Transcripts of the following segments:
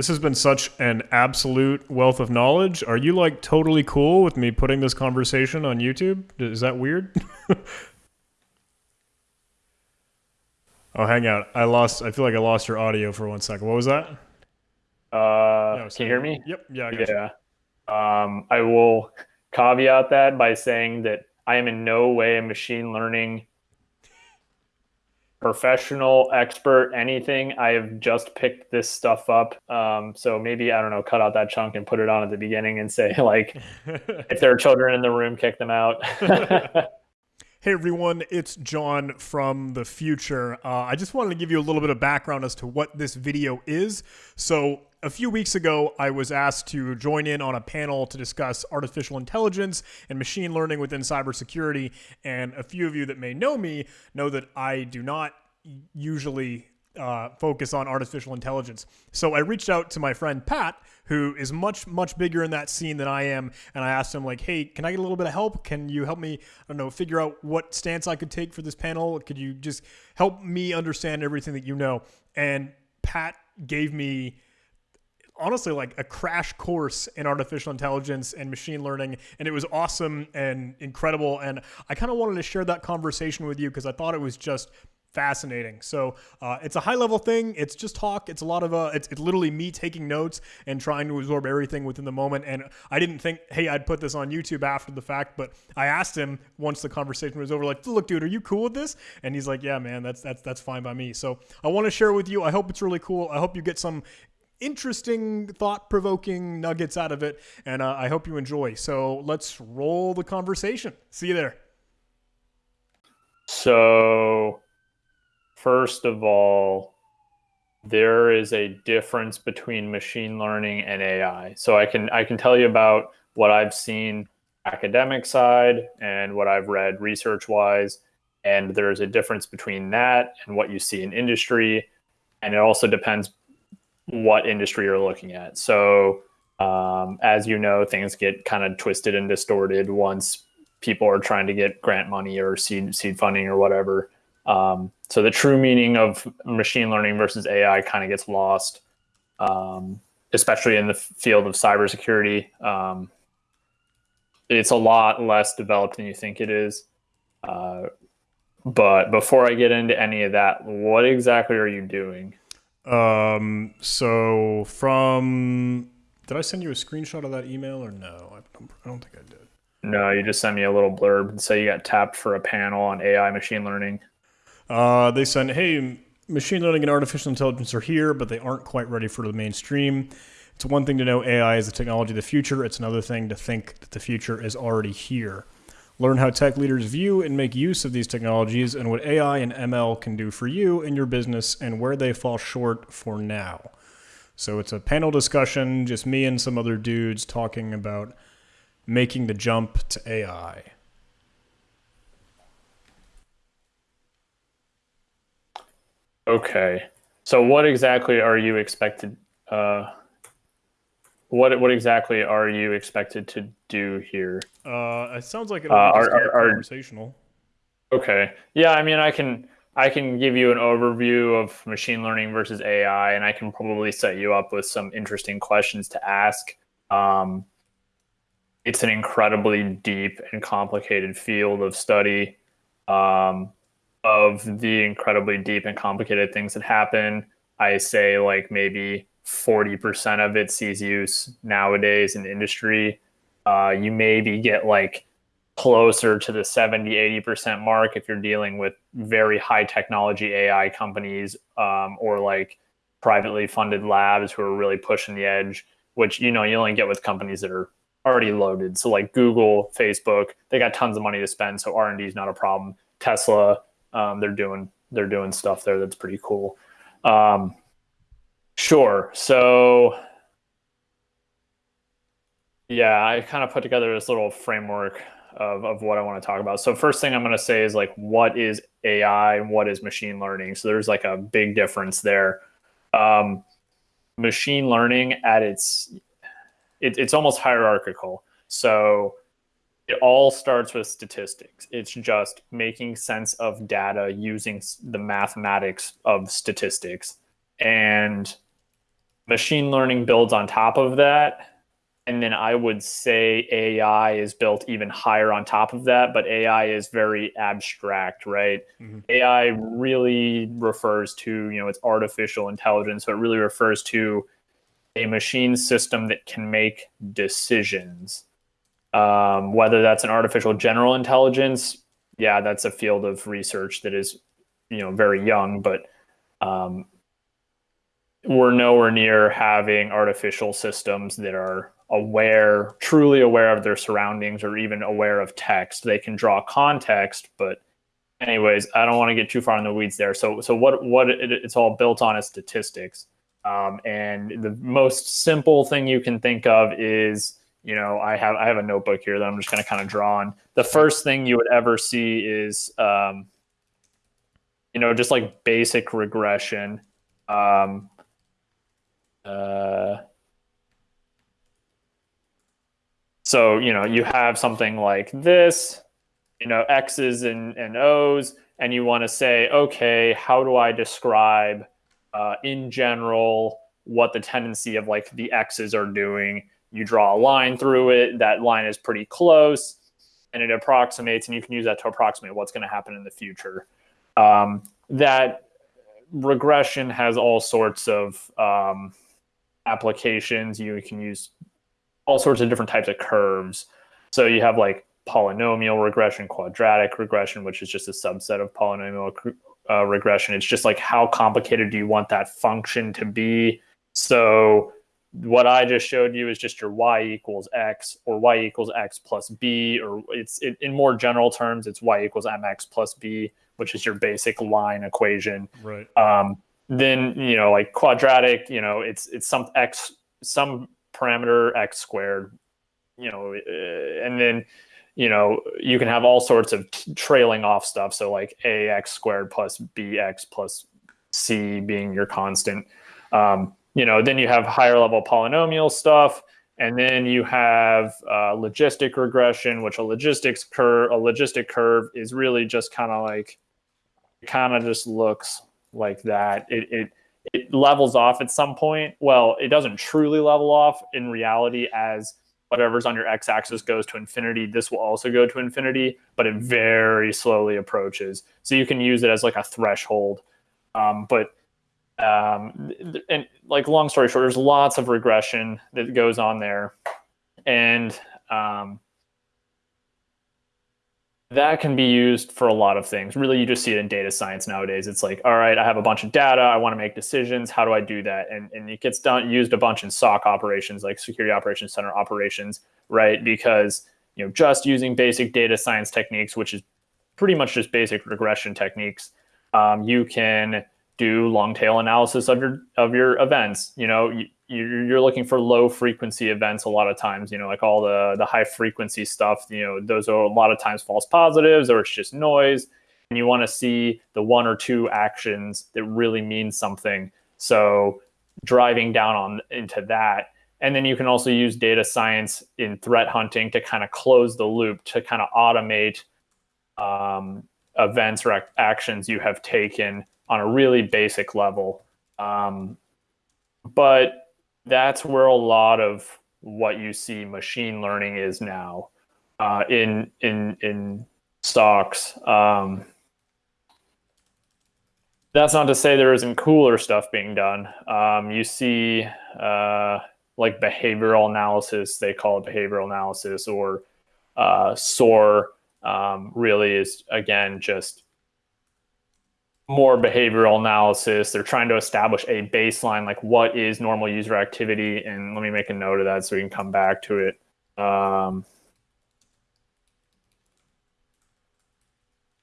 This has been such an absolute wealth of knowledge. Are you like totally cool with me putting this conversation on YouTube? Is that weird? oh, hang out. I lost. I feel like I lost your audio for one second. What was that? Uh, no, can you hear me? Yep. Yeah. I yeah. Um, I will caveat that by saying that I am in no way a machine learning professional, expert, anything. I have just picked this stuff up. Um, so maybe, I don't know, cut out that chunk and put it on at the beginning and say, like, if there are children in the room, kick them out. Hey everyone, it's John from the future. Uh, I just wanted to give you a little bit of background as to what this video is. So, a few weeks ago, I was asked to join in on a panel to discuss artificial intelligence and machine learning within cybersecurity. And a few of you that may know me know that I do not usually uh, focus on artificial intelligence. So I reached out to my friend Pat, who is much much bigger in that scene than I am, and I asked him like, "Hey, can I get a little bit of help? Can you help me? I don't know, figure out what stance I could take for this panel? Could you just help me understand everything that you know?" And Pat gave me honestly like a crash course in artificial intelligence and machine learning and it was awesome and incredible and i kind of wanted to share that conversation with you because i thought it was just fascinating so uh, it's a high level thing it's just talk it's a lot of uh it's, it's literally me taking notes and trying to absorb everything within the moment and i didn't think hey i'd put this on youtube after the fact but i asked him once the conversation was over like look dude are you cool with this and he's like yeah man that's that's that's fine by me so i want to share with you i hope it's really cool i hope you get some interesting, thought provoking nuggets out of it. And uh, I hope you enjoy. So let's roll the conversation. See you there. So, first of all, there is a difference between machine learning and AI. So I can I can tell you about what I've seen academic side and what I've read research wise and there's a difference between that and what you see in industry and it also depends what industry you're looking at. So, um, as you know, things get kind of twisted and distorted once people are trying to get grant money or seed seed funding or whatever. Um, so the true meaning of machine learning versus AI kind of gets lost, um, especially in the field of cybersecurity. Um, it's a lot less developed than you think it is. Uh, but before I get into any of that, what exactly are you doing? Um, so from, did I send you a screenshot of that email or no? I don't, I don't think I did. No, you just sent me a little blurb and say you got tapped for a panel on AI machine learning. Uh, they sent, hey, machine learning and artificial intelligence are here, but they aren't quite ready for the mainstream. It's one thing to know AI is the technology of the future. It's another thing to think that the future is already here. Learn how tech leaders view and make use of these technologies and what AI and ML can do for you and your business and where they fall short for now. So it's a panel discussion, just me and some other dudes talking about making the jump to AI. Okay. So what exactly are you expected uh, what what exactly are you expected to do here? Uh, it sounds like it'll uh, are, are, conversational. Okay. Yeah, I mean, I can I can give you an overview of machine learning versus AI, and I can probably set you up with some interesting questions to ask. Um, it's an incredibly deep and complicated field of study um, of the incredibly deep and complicated things that happen. I say like maybe 40% of it sees use nowadays in industry. Uh, you maybe get like closer to the 70, 80% mark if you're dealing with very high technology AI companies um, or like privately funded labs who are really pushing the edge, which, you know, you only get with companies that are already loaded. So like Google, Facebook, they got tons of money to spend. So R&D is not a problem. Tesla, um, they're doing, they're doing stuff there that's pretty cool. Um, Sure. So, yeah, I kind of put together this little framework of, of what I want to talk about. So, first thing I'm going to say is like, what is AI and what is machine learning? So, there's like a big difference there. Um, machine learning at its it, it's almost hierarchical. So, it all starts with statistics. It's just making sense of data using the mathematics of statistics. And machine learning builds on top of that and then I would say AI is built even higher on top of that, but AI is very abstract, right? Mm-hmm. AI really refers to, you know, it's artificial intelligence, so it really refers to a machine system that can make decisions. Um, whether that's an artificial general intelligence, yeah, that's a field of research that is, you know, very young, but um, we're nowhere near having artificial systems that are aware, truly aware of their surroundings or even aware of text. They can draw context, but anyways, I don't want to get too far in the weeds there. So, so what what it, it's all built on is statistics. Um, and the most simple thing you can think of is, you know, I have I have a notebook here that I'm just going to kind of draw on. The first thing you would ever see is, um, you know, just like basic regression. Um, uh, So, you know, you have something like this, you know, X's and, and O's, and you want to say, okay, how do I describe uh, in general what the tendency of like the X's are doing? You draw a line through it, that line is pretty close, and it approximates, and you can use that to approximate what's going to happen in the future. Um, that regression has all sorts of um, applications. You can use all sorts of different types of curves. So you have like polynomial regression, quadratic regression, which is just a subset of polynomial uh, regression. It's just like how complicated do you want that function to be? So what I just showed you is just your y equals x or y equals x plus b, or it's it, in more general terms, it's y equals mx plus b, which is your basic line equation. Right. Um, then you know, like quadratic, you know, it's it's some x some parameter x squared, you know, uh, and then you know you can have all sorts of t- trailing off stuff. So like ax squared plus bx plus c being your constant. Um, you know, then you have higher level polynomial stuff. And then you have uh, logistic regression, which a logistics curve, a logistic curve is really just kind of like, it kind of just looks like that. It, it it levels off at some point. Well, it doesn't truly level off in reality as whatever's on your x-axis goes to infinity. This will also go to infinity, but it very slowly approaches. So you can use it as like a threshold. Um, but um, and like long story short, there's lots of regression that goes on there, and um, that can be used for a lot of things. Really, you just see it in data science nowadays. It's like, all right, I have a bunch of data. I want to make decisions. How do I do that? And, and it gets done used a bunch in SOC operations, like security operations center operations, right? Because you know, just using basic data science techniques, which is pretty much just basic regression techniques, um, you can do long tail analysis of your of your events. You know, you, you're looking for low frequency events a lot of times you know like all the the high frequency stuff you know those are a lot of times false positives or it's just noise. And you want to see the one or two actions that really mean something. So driving down on into that. And then you can also use data science in threat hunting to kind of close the loop to kind of automate um, events or actions you have taken on a really basic level um, but that's where a lot of what you see machine learning is now uh, in in in SOCs. Um, that's not to say there isn't cooler stuff being done. Um, you see, uh, like behavioral analysis, they call it behavioral analysis, or uh, SOAR um, really is again just more behavioral analysis. They're trying to establish a baseline, like what is normal user activity. And let me make a note of that so we can come back to it. Um,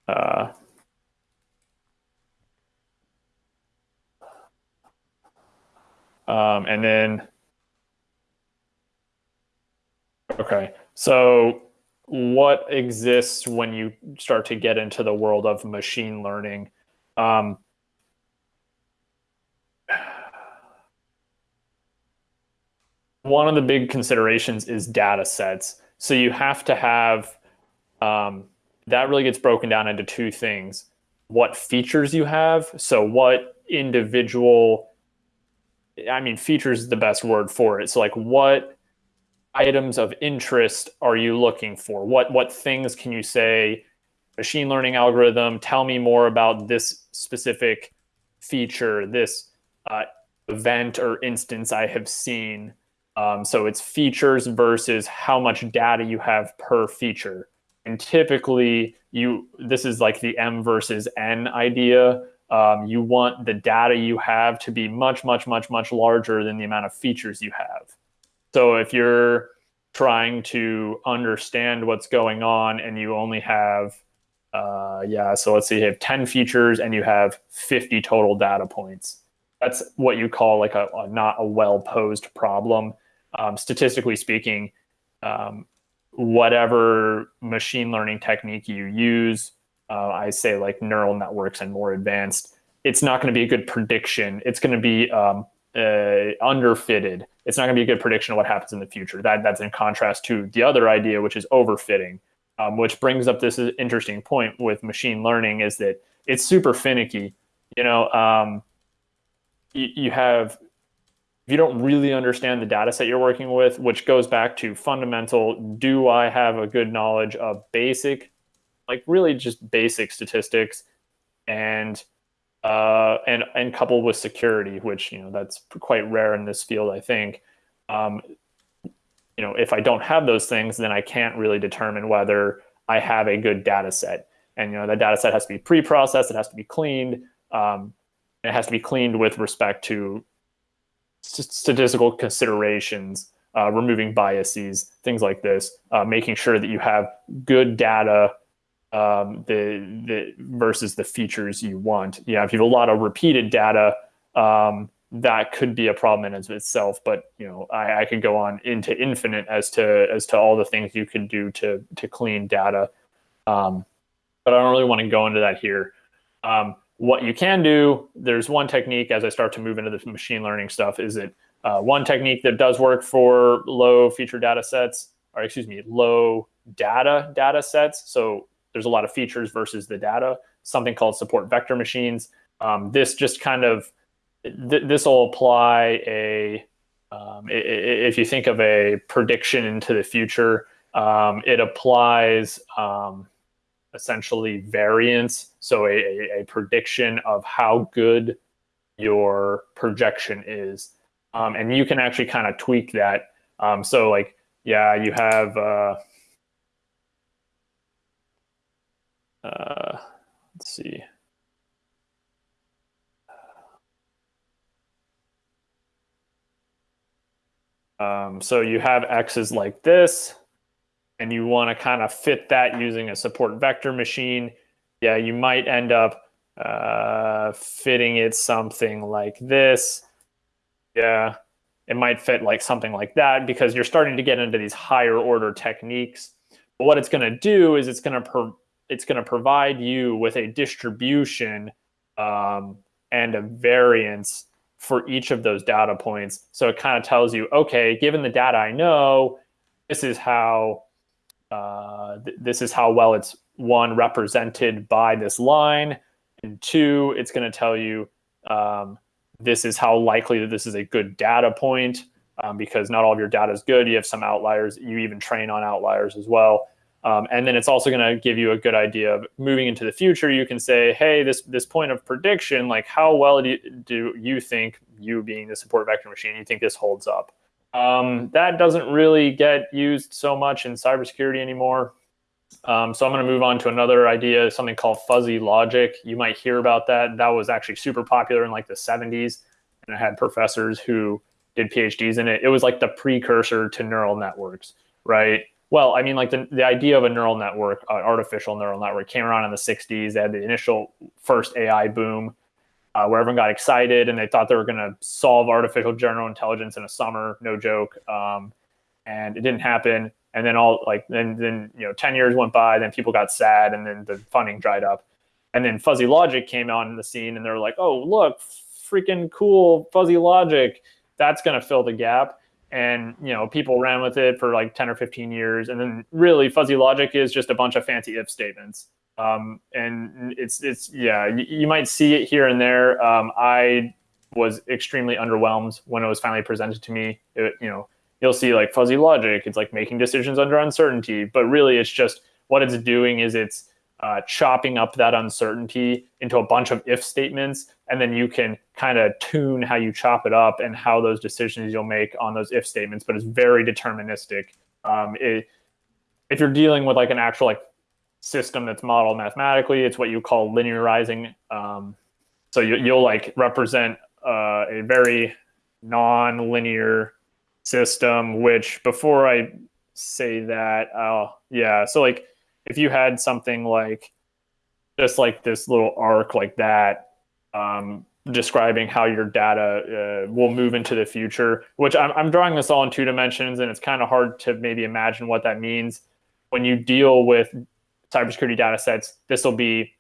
uh, um, and then, okay, so what exists when you start to get into the world of machine learning? Um, one of the big considerations is data sets. So you have to have um, that really gets broken down into two things: what features you have, so what individual I mean, features is the best word for it. So, like, what items of interest are you looking for? What what things can you say? Machine learning algorithm. Tell me more about this specific feature, this uh, event or instance I have seen. Um, so it's features versus how much data you have per feature. And typically, you this is like the M versus N idea. Um, you want the data you have to be much, much, much, much larger than the amount of features you have. So if you're trying to understand what's going on and you only have, uh, yeah, so let's say you have 10 features and you have 50 total data points. That's what you call like a, a not a well posed problem. Um, statistically speaking, um, whatever machine learning technique you use, uh, I say like neural networks and more advanced, it's not going to be a good prediction. It's going to be um, uh, underfitted. It's not going to be a good prediction of what happens in the future. That that's in contrast to the other idea, which is overfitting, um, which brings up this interesting point with machine learning is that it's super finicky. You know, um, you, you have if you don't really understand the data set you're working with, which goes back to fundamental, do I have a good knowledge of basic, like really just basic statistics and uh, and and coupled with security, which you know that's quite rare in this field, I think. Um, you know, if I don't have those things, then I can't really determine whether I have a good data set. And you know, that data set has to be pre-processed, it has to be cleaned, um, it has to be cleaned with respect to statistical considerations, uh, removing biases, things like this, uh, making sure that you have good data um, the the versus the features you want. Yeah, if you have a lot of repeated data, um, that could be a problem in itself. But you know, I, I could go on into infinite as to as to all the things you can do to to clean data. Um, but I don't really want to go into that here. Um, what you can do, there's one technique as I start to move into the machine learning stuff, is it uh, one technique that does work for low feature data sets, or excuse me, low data data sets. So there's a lot of features versus the data, something called support vector machines. Um, this just kind of, th- this will apply a, um, if you think of a prediction into the future, um, it applies um, essentially variance. So a, a, prediction of how good your projection is. Um, and you can actually kind of tweak that. Um, so like, yeah, you have, uh, uh, let's see. Um, so you have x's like this, and you want to kind of fit that using a support vector machine. Yeah, you might end up uh, fitting it something like this. Yeah, it might fit like something like that because you're starting to get into these higher order techniques. But what it's going to do is it's going to it's going to provide you with a distribution um, and a variance for each of those data points. So it kind of tells you, okay, given the data I know, this is how uh, th- this is how well it's one represented by this line, and two, it's going to tell you um, this is how likely that this is a good data point um, because not all of your data is good. You have some outliers. You even train on outliers as well. Um, and then it's also going to give you a good idea of moving into the future. You can say, hey, this this point of prediction, like how well do you, do you think you being the support vector machine, you think this holds up? Um, that doesn't really get used so much in cybersecurity anymore. Um, so I'm going to move on to another idea, something called fuzzy logic. You might hear about that. That was actually super popular in like the 70s, and I had professors who did PhDs in it. It was like the precursor to neural networks, right? Well, I mean, like the, the idea of a neural network, uh, artificial neural network, came around in the 60s. They had the initial first AI boom uh, where everyone got excited and they thought they were going to solve artificial general intelligence in a summer, no joke. Um, and it didn't happen. And then all like then then you know 10 years went by, then people got sad, and then the funding dried up. And then fuzzy logic came on the scene, and they were like, "Oh, look, freaking cool fuzzy logic! That's going to fill the gap." And you know people ran with it for like 10 or 15 years and then really fuzzy logic is just a bunch of fancy if statements um, and it's it's yeah you, you, might see it here and there um, i was extremely underwhelmed when it was finally presented to me. It, you know, you'll see like fuzzy logic. It's like making decisions under uncertainty, but really it's just what it's doing is it's uh, chopping up that uncertainty into a bunch of if statements, and then you can kind of tune how you chop it up and how those decisions you'll make on those if statements. But it's very deterministic. Um, it, if you're dealing with like an actual like system that's modeled mathematically, it's what you call linearizing. Um, so you, you'll like represent uh, a very non-linear system. Which before I say that, uh, yeah, so like if you had something like just like this little arc like that um, describing how your data uh, will move into the future which I'm, I'm drawing this all in two dimensions and it's kind of hard to maybe imagine what that means. When you deal with cybersecurity data sets this will be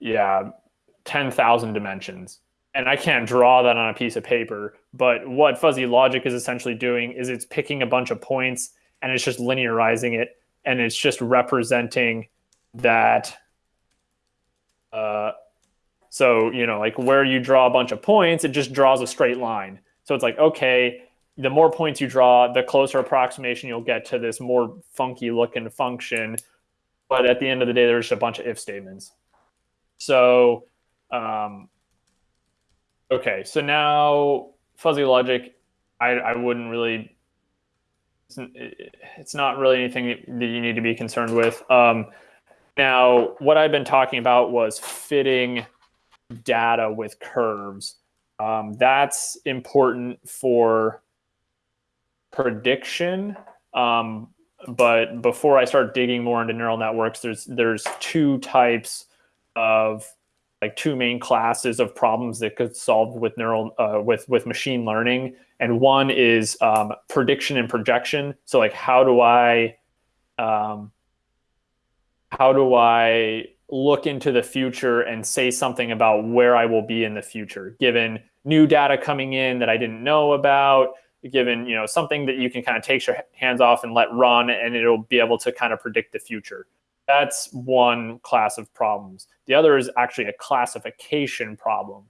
yeah 10,000 dimensions. And I can't draw that on a piece of paper but what fuzzy logic is essentially doing is it's picking a bunch of points and it's just linearizing it and it's just representing that uh, so you know like where you draw a bunch of points it just draws a straight line. So it's like okay the more points you draw the closer approximation you'll get to this more funky looking function. But at the end of the day there's a bunch of if statements. So um, okay so now fuzzy logic I, I wouldn't really it's not really anything that you need to be concerned with. Um, now, what I've been talking about was fitting data with curves. Um, that's important for prediction. Um, but before I start digging more into neural networks, there's there's two types of like two main classes of problems that could solve with neural uh, with with machine learning and one is um, prediction and projection so like how do i um, how do i look into the future and say something about where i will be in the future given new data coming in that i didn't know about given you know something that you can kind of take your hands off and let run and it'll be able to kind of predict the future that's one class of problems. The other is actually a classification problem.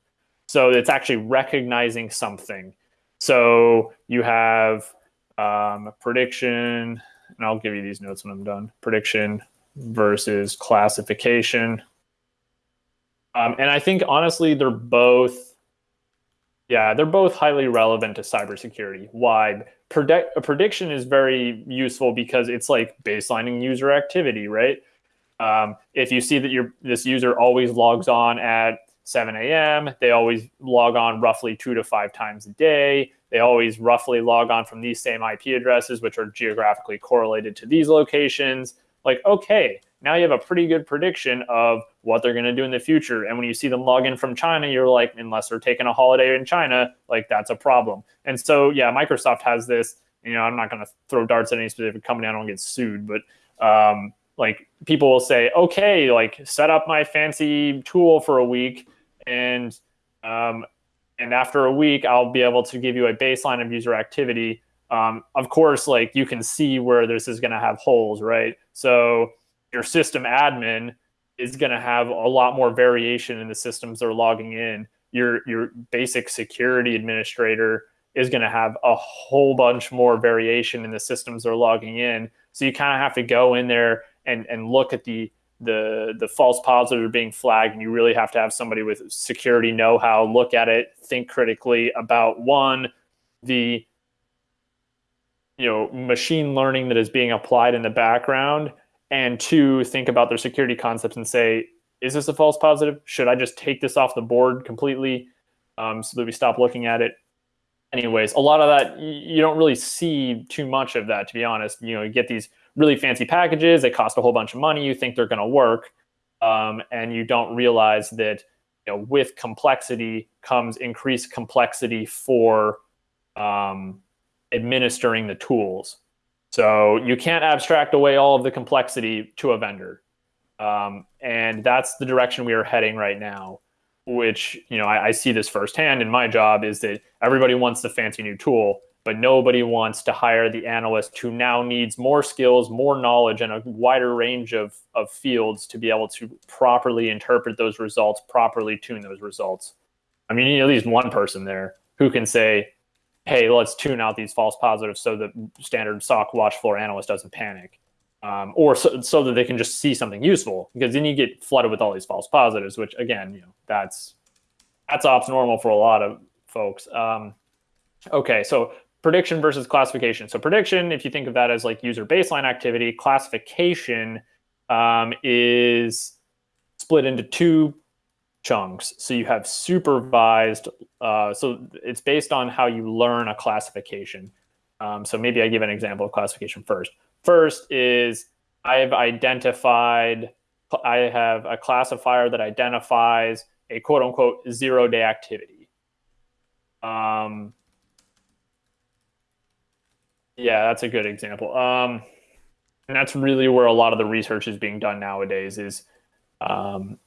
So it's actually recognizing something. So you have um, prediction, and I'll give you these notes when I'm done. Prediction versus classification. Um, and I think honestly, they're both, yeah, they're both highly relevant to cybersecurity. Why? predict a prediction is very useful because it's like baselining user activity, right? Um, if you see that your this user always logs on at 7 a.m., they always log on roughly two to five times a day. They always roughly log on from these same IP addresses, which are geographically correlated to these locations. Like, okay, now you have a pretty good prediction of what they're going to do in the future. And when you see them log in from China, you're like, unless they're taking a holiday in China, like that's a problem. And so, yeah, Microsoft has this. You know, I'm not going to throw darts at any specific company. I don't get sued, but um, like people will say, okay, like set up my fancy tool for a week, and um, and after a week, I'll be able to give you a baseline of user activity. Um, of course, like you can see where this is going to have holes, right? So your system admin is going to have a lot more variation in the systems they're logging in. Your your basic security administrator is going to have a whole bunch more variation in the systems they're logging in. So you kind of have to go in there and and look at the the the false positives are being flagged, and you really have to have somebody with security know-how look at it, think critically about one the you know machine learning that is being applied in the background and two think about their security concepts and say is this a false positive? Should i just take this off the board completely um, so that we stop looking at it? Anyways a lot of that you don't really see too much of that to be honest. You know you get these really fancy packages they cost a whole bunch of money you think they're going to work um, and you don't realize that you know with complexity comes increased complexity for um, administering the tools so you can't abstract away all of the complexity to a vendor. Um, and that's the direction we are heading right now, which, you know, I, I see this firsthand in my job is that everybody wants the fancy new tool, but nobody wants to hire the analyst who now needs more skills, more knowledge, and a wider range of, of fields to be able to properly interpret those results, properly tune those results. I mean, you need at least one person there who can say, hey, let's tune out these false positives so the standard SOC watch floor analyst doesn't panic. Um, or so, so that they can just see something useful because then you get flooded with all these false positives, which again, you know, that's that's ops normal for a lot of folks. Um, okay, so prediction versus classification. So prediction, if you think of that as like user baseline activity, classification um, is split into two chunks. So you have supervised. Uh, so it's based on how you learn a classification. Um, so maybe I give an example of classification first. First is I've identified, I have a classifier that identifies a quote unquote zero day activity. Um, yeah, that's a good example. Um, and that's really where a lot of the research is being done nowadays is um,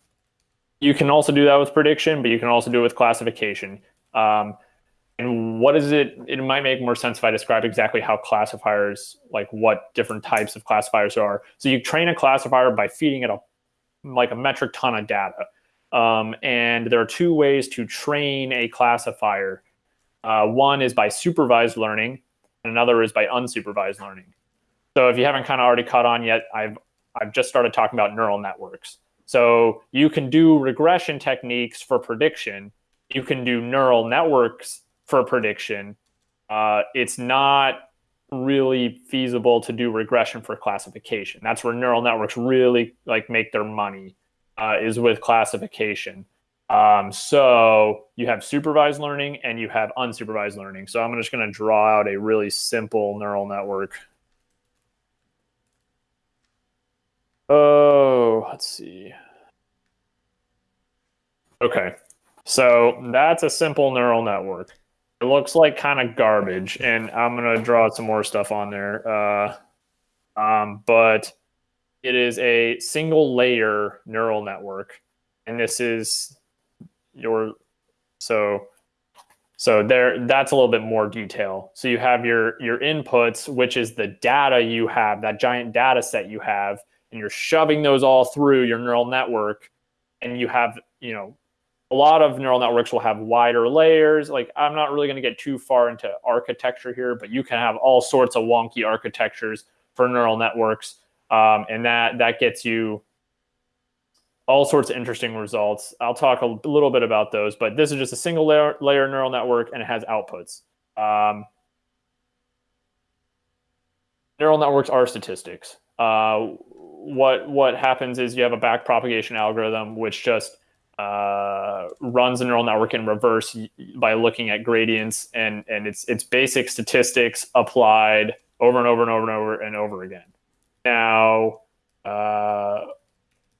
you can also do that with prediction, but you can also do it with classification. Um, and what is it? It might make more sense if I describe exactly how classifiers, like what different types of classifiers are. So you train a classifier by feeding it a like a metric ton of data. Um, and there are two ways to train a classifier. Uh, one is by supervised learning, and another is by unsupervised learning. So if you haven't kind of already caught on yet, I've I've just started talking about neural networks. So you can do regression techniques for prediction. You can do neural networks for prediction. Uh, it's not really feasible to do regression for classification. That's where neural networks really like make their money uh, is with classification. Um, so you have supervised learning and you have unsupervised learning. So I'm just going to draw out a really simple neural network. Oh, let's see. Okay, so that's a simple neural network. It looks like kind of garbage, and I'm gonna draw some more stuff on there. Uh, um, but it is a single layer neural network, and this is your so so there that's a little bit more detail. So you have your your inputs, which is the data you have, that giant data set you have, and you're shoving those all through your neural network and you have you know a lot of neural networks will have wider layers like i'm not really going to get too far into architecture here but you can have all sorts of wonky architectures for neural networks um, and that that gets you all sorts of interesting results. I'll talk a little bit about those but this is just a single layer, layer neural network and it has outputs. Um, neural networks are statistics. Uh, what what happens is you have a back propagation algorithm which just uh, runs a neural network in reverse by looking at gradients and and it's it's basic statistics applied over and over and over and over and over again. Now, uh,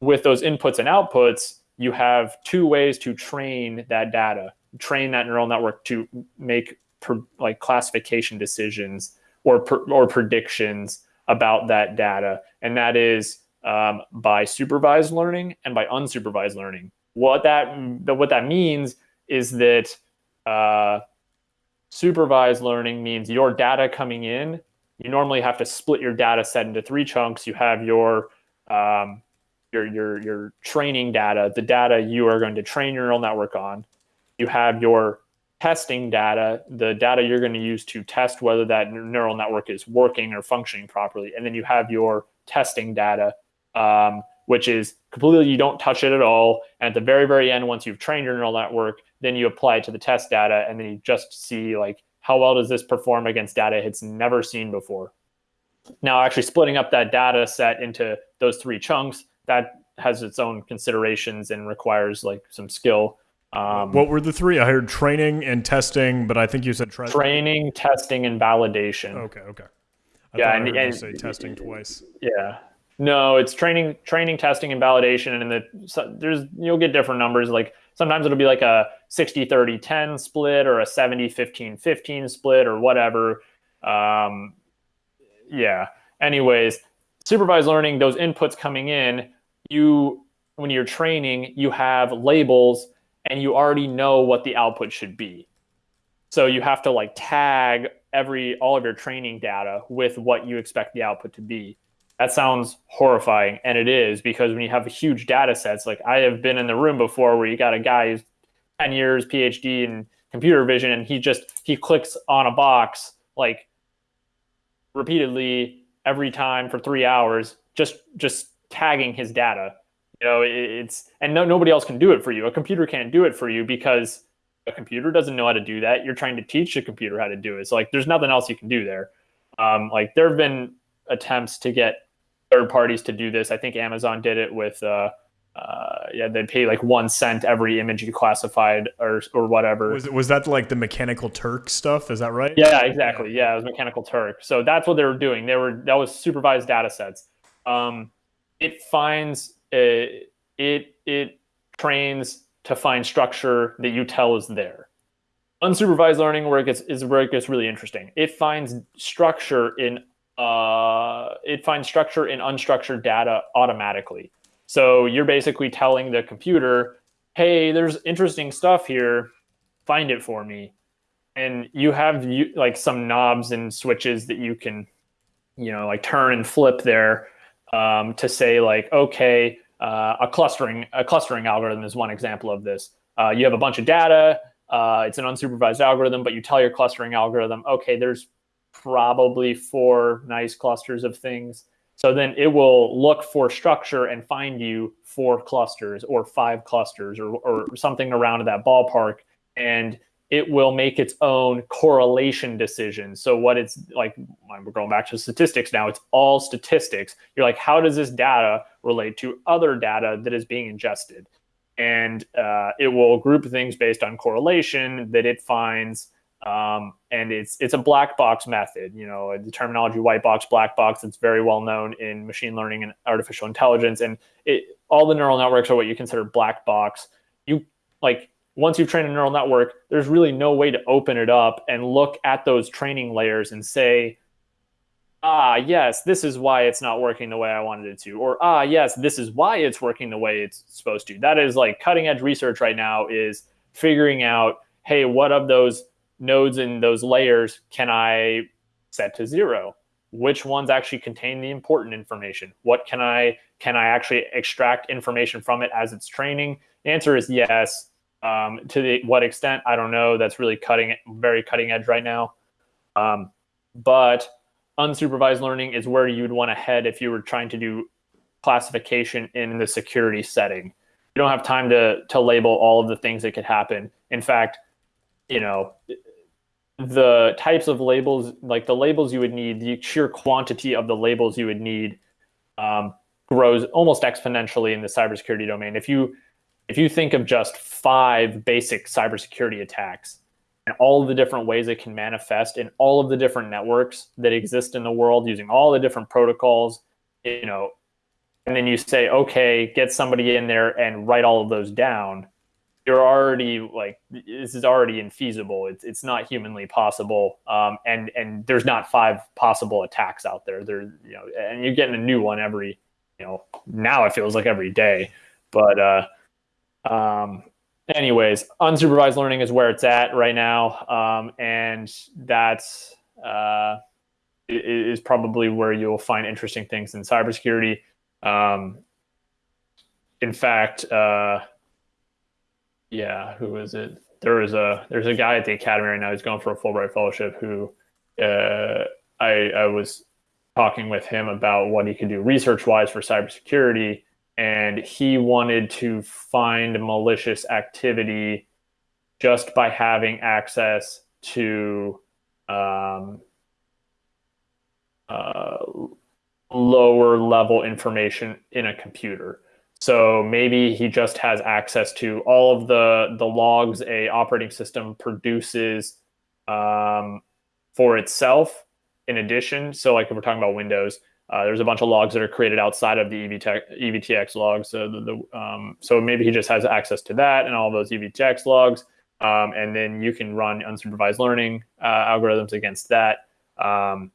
with those inputs and outputs, you have two ways to train that data, train that neural network to make like classification decisions or or predictions about that data, and that is um, by supervised learning and by unsupervised learning. What that what that means is that uh, supervised learning means your data coming in. You normally have to split your data set into three chunks. You have your um, your your your training data, the data you are going to train your neural network on. You have your testing data, the data you're going to use to test whether that neural network is working or functioning properly. And then you have your testing data, um, which is completely, you don't touch it at all. And at the very, very end, once you've trained your neural network, then you apply it to the test data and then you just see like, how well does this perform against data it's never seen before? Now, actually splitting up that data set into those three chunks, that has its own considerations and requires like some skill. Um, what were the three? I heard training and testing, but I think you said tra- training, testing, and validation. Okay, okay. I yeah, and, and say testing twice. Yeah, no, it's training, training, testing, and validation, and the so there's you'll get different numbers. Like sometimes it'll be like a 60 30 10 split or a 70 15 15 split or whatever. Um, yeah. Anyways, supervised learning, those inputs coming in, you when you're training, you have labels and you already know what the output should be. So you have to like tag every all of your training data with what you expect the output to be. That sounds horrifying, and it is because when you have a huge data sets, like I have been in the room before where you got a guy who's 10 years PhD in computer vision and he just he clicks on a box like repeatedly every time for 3 hours just just tagging his data. You know, it's and no nobody else can do it for you. A computer can't do it for you because a computer doesn't know how to do that. You're trying to teach a computer how to do it. So like there's nothing else you can do there. Um, like there have been attempts to get third parties to do this. I think Amazon did it with uh, uh, yeah, they'd pay like one cent every image you classified or or whatever. Was was that like the Mechanical Turk stuff? Is that right? Yeah, exactly. Yeah, it was Mechanical Turk. So that's what they were doing. They were that was supervised data sets. Um, it finds uh, it it trains to find structure that you tell is there. Unsupervised learning where it gets is where it gets really interesting. It finds structure in uh, it finds structure in unstructured data automatically. So you're basically telling the computer, "Hey, there's interesting stuff here. Find it for me." And you have you, like some knobs and switches that you can, you know, like turn and flip there um, to say like, okay, uh, a clustering a clustering algorithm is one example of this. Uh, you have a bunch of data. Uh, it's an unsupervised algorithm, but you tell your clustering algorithm, okay, there's probably four nice clusters of things. So then it will look for structure and find you four clusters or five clusters or, or something around that ballpark. And it will make its own correlation decision. So what it's like, we're going back to statistics now, it's all statistics. You're like, how does this data relate to other data that is being ingested? And uh, it will group things based on correlation that it finds um, and it's it's a black box method. You know, the terminology white box, black box. It's very well known in machine learning and artificial intelligence. And it all the neural networks are what you consider black box. You like once you've trained a neural network, there's really no way to open it up and look at those training layers and say, ah, yes, this is why it's not working the way I wanted it to, or ah, yes, this is why it's working the way it's supposed to. That is like cutting edge research right now is figuring out, hey, what of those nodes in those layers can I set to zero? Which ones actually contain the important information? What can I can I actually extract information from it as it's training? The answer is yes. Um, to the, what extent, I don't know. That's really cutting very cutting edge right now. Um, but unsupervised learning is where you'd want to head if you were trying to do classification in the security setting. You don't have time to to label all of the things that could happen. In fact, you know, the types of labels, like the labels you would need, the sheer quantity of the labels you would need um, grows almost exponentially in the cybersecurity domain. If you if you think of just five basic cybersecurity attacks and all the different ways it can manifest in all of the different networks that exist in the world using all the different protocols, you know, and then you say, okay, get somebody in there and write all of those down you're already like this is already infeasible. It's it's not humanly possible. Um, and and there's not five possible attacks out there. There you know, and you're getting a new one every you know now it feels like every day. But uh, um, anyways, unsupervised learning is where it's at right now, um, and that's uh, is probably where you'll find interesting things in cybersecurity. Um, in fact. Uh, yeah, who is it? There is a there's a guy at the academy right now He's going for a Fulbright fellowship who uh, I I was talking with him about what he could do research wise for cybersecurity, and he wanted to find malicious activity just by having access to um, uh, lower level information in a computer. So maybe he just has access to all of the the logs a operating system produces um, for itself. In addition, so like if we're talking about Windows, uh, there's a bunch of logs that are created outside of the EVTech, EVTX logs. So the, the um, so maybe he just has access to that and all those EVTX logs, um, and then you can run unsupervised learning uh, algorithms against that. Um,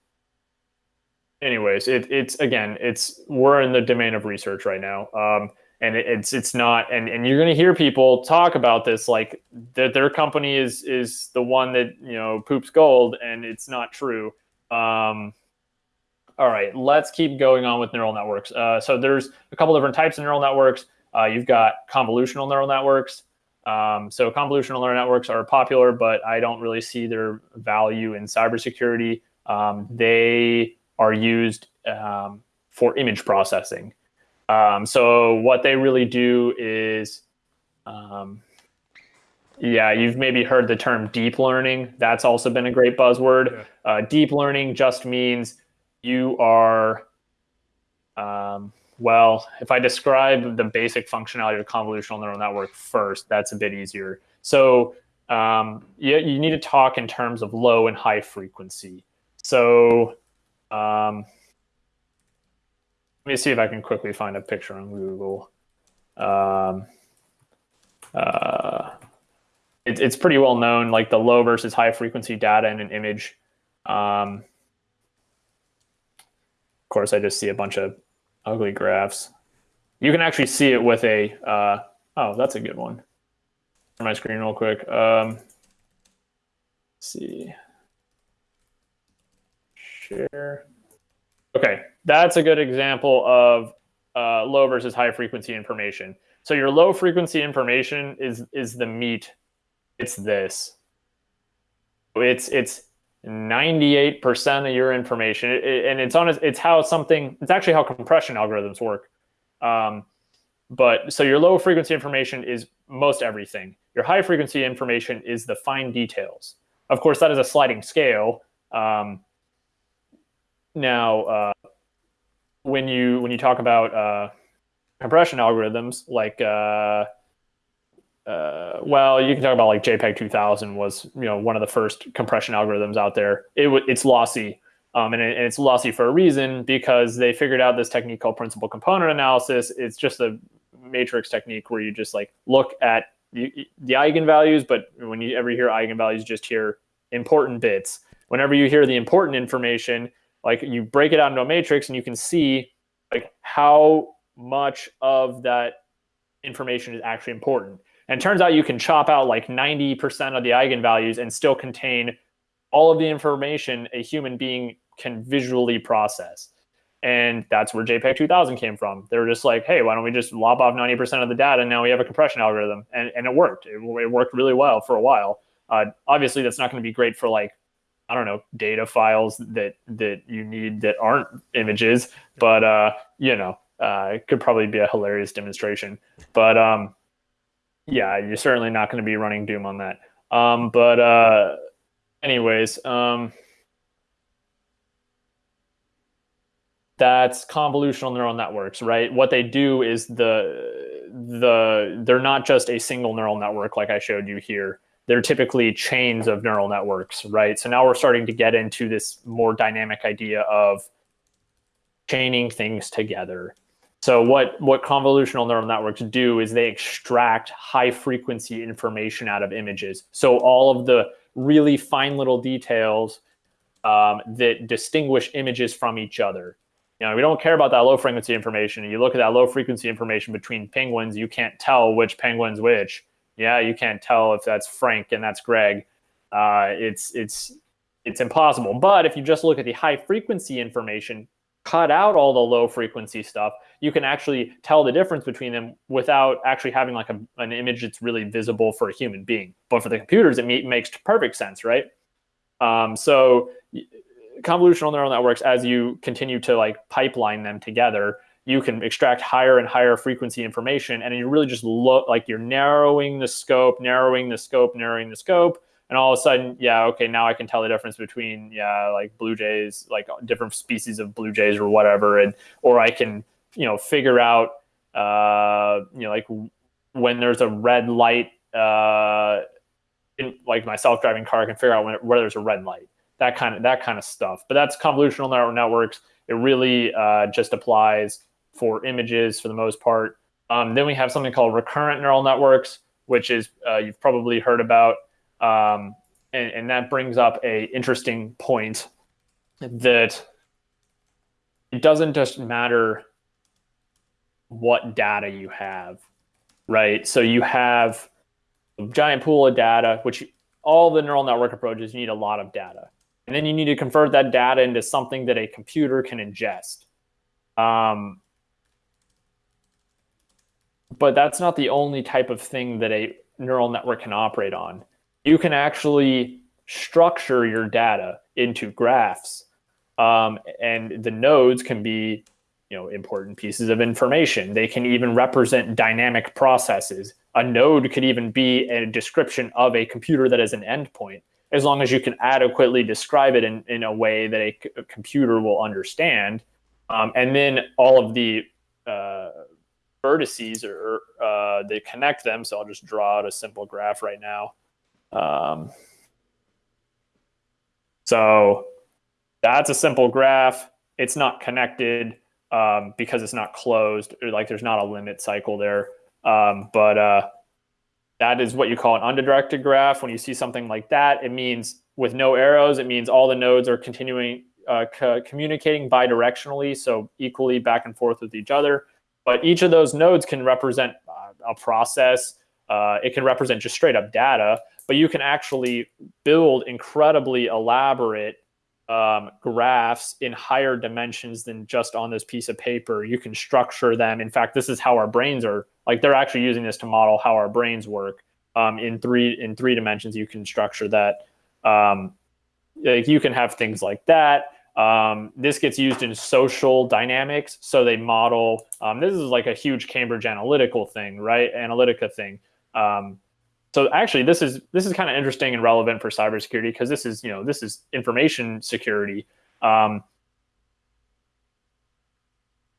anyways, it, it's again, it's we're in the domain of research right now, um, and it, it's it's not, and and you're going to hear people talk about this like that their company is is the one that you know poops gold, and it's not true. Um, all right, let's keep going on with neural networks. Uh, so there's a couple different types of neural networks. Uh, you've got convolutional neural networks. Um, so convolutional neural networks are popular, but I don't really see their value in cybersecurity. Um, they are used um, for image processing. Um, so what they really do is, um, yeah, you've maybe heard the term deep learning. That's also been a great buzzword. Yeah. Uh, deep learning just means you are um, well, if I describe the basic functionality of convolutional neural network first, that's a bit easier. So um, you, you need to talk in terms of low and high frequency. So um, let me see if I can quickly find a picture on Google. Um, uh, it, it's pretty well known, like the low versus high frequency data in an image. Um, course, I just see a bunch of ugly graphs. You can actually see it with a, uh, oh, that's a good one. my screen real quick. Um, see. Share. Okay, that's a good example of uh, low versus high frequency information. So your low frequency information is is the meat. It's this. It's it's 98% of your information. It, and it's on it's how something it's actually how compression algorithms work. Um, but so your low frequency information is most everything. Your high frequency information is the fine details. Of course that is a sliding scale. Um, now uh, when you when you talk about uh, compression algorithms like uh, uh, well, you can talk about like JPEG 2000 was you know one of the first compression algorithms out there. It it's lossy, um, and, it, and, it's lossy for a reason because they figured out this technique called principal component analysis. It's just a matrix technique where you just like look at the, the eigenvalues, but when you ever hear eigenvalues, just hear important bits. Whenever you hear the important information, like you break it out into a matrix and you can see like how much of that information is actually important. And turns out you can chop out like 90% of the eigenvalues and still contain all of the information a human being can visually process. And that's where JPEG 2000 came from. They were just like, hey, why don't we just lob off 90% of the data? And now we have a compression algorithm. And, and it worked. It, it worked really well for a while. Uh, obviously, that's not going to be great for like, I don't know, data files that that you need that aren't images. But, uh, you know, uh, it could probably be a hilarious demonstration. But um, yeah, you're certainly not going to be running Doom on that. Um, but uh, anyways, um, that's convolutional neural networks, right? What they do is the the they're not just a single neural network like I showed you here. They're typically chains of neural networks, right? So now we're starting to get into this more dynamic idea of chaining things together. So what, what convolutional neural networks do is they extract high frequency information out of images. So all of the really fine little details um, that distinguish images from each other. You know, we don't care about that low frequency information. You look at that low frequency information between penguins, you can't tell which penguin's which. Yeah, you can't tell if that's Frank and that's Greg. Uh, it's it's it's impossible. But if you just look at the high frequency information, cut out all the low frequency stuff, you can actually tell the difference between them without actually having like a, an image that's really visible for a human being. But for the computers, it makes perfect sense, right? Um, so convolutional neural networks, as you continue to like pipeline them together, you can extract higher and higher frequency information, and you really just look like you're narrowing the scope, narrowing the scope, narrowing the scope, and all of a sudden, yeah, okay, now I can tell the difference between yeah, like blue jays, like different species of blue jays or whatever, and or I can you know figure out uh, you know like when there's a red light uh, in like my self-driving car, I can figure out when, where there's a red light, that kind of that kind of stuff. But that's convolutional neural networks. It really uh, just applies for images for the most part. Um, then we have something called recurrent neural networks, which is uh, you've probably heard about. Um, and, and, that brings up a interesting point that it doesn't just matter what data you have, right? So you have a giant pool of data, which all the neural network approaches you need a lot of data. And then you need to convert that data into something that a computer can ingest. Um, but that's not the only type of thing that a neural network can operate on. You can actually structure your data into graphs, um, and the nodes can be you know important pieces of information. They can even represent dynamic processes. A node could even be a description of a computer that is an endpoint, as long as you can adequately describe it in, in a way that a, computer will understand. Um, and then all of the uh, vertices or uh, they connect them. So I'll just draw out a simple graph right now. Um, so that's a simple graph. It's not connected um, because it's not closed. Like there's not a limit cycle there. Um, but uh, that is what you call an undirected graph. When you see something like that, it means with no arrows, it means all the nodes are continuing uh, co communicating bidirectionally, so equally back and forth with each other. But each of those nodes can represent uh, a process. Uh, it can represent just straight up data, but you can actually build incredibly elaborate um, graphs in higher dimensions than just on this piece of paper. You can structure them. In fact, this is how our brains are like. They're actually using this to model how our brains work um, in three in three dimensions. You can structure that. Um, like you can have things like that. Um, this gets used in social dynamics. So they model, um, this is like a huge Cambridge analytical thing, right? Analytica thing. So actually this is, this is kind of interesting and relevant for cybersecurity because this is, you know, this is information security. Um,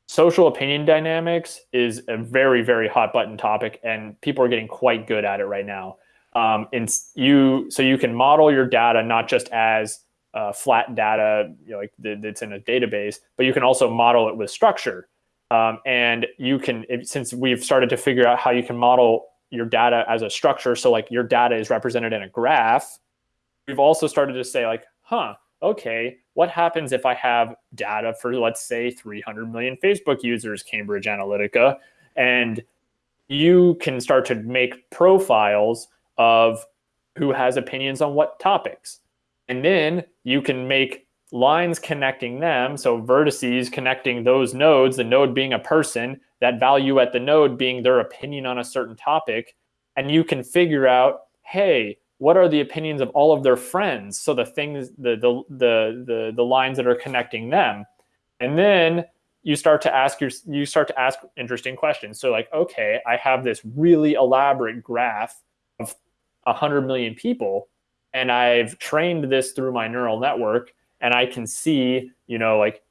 social opinion dynamics is a very, very hot button topic and people are getting quite good at it right now. Um, and you, so you can model your data, not just as uh, flat data, you know, like that's in a database, but you can also model it with structure. Um, and you can, since we've started to figure out how you can model your data as a structure, so like your data is represented in a graph, we've also started to say like, huh, okay, what happens if I have data for, let's say, 300 million Facebook users, Cambridge Analytica, and you can start to make profiles of who has opinions on what topics. And then you can make lines connecting them, so vertices connecting those nodes, the node being a person, that value at the node being their opinion on a certain topic. And you can figure out, hey, what are the opinions of all of their friends? So the things, the the the the, the lines that are connecting them. And then you start to ask your you start to ask interesting questions. So like, okay, I have this really elaborate graph of a 100 million people and I've trained this through my neural network and I can see, you know, like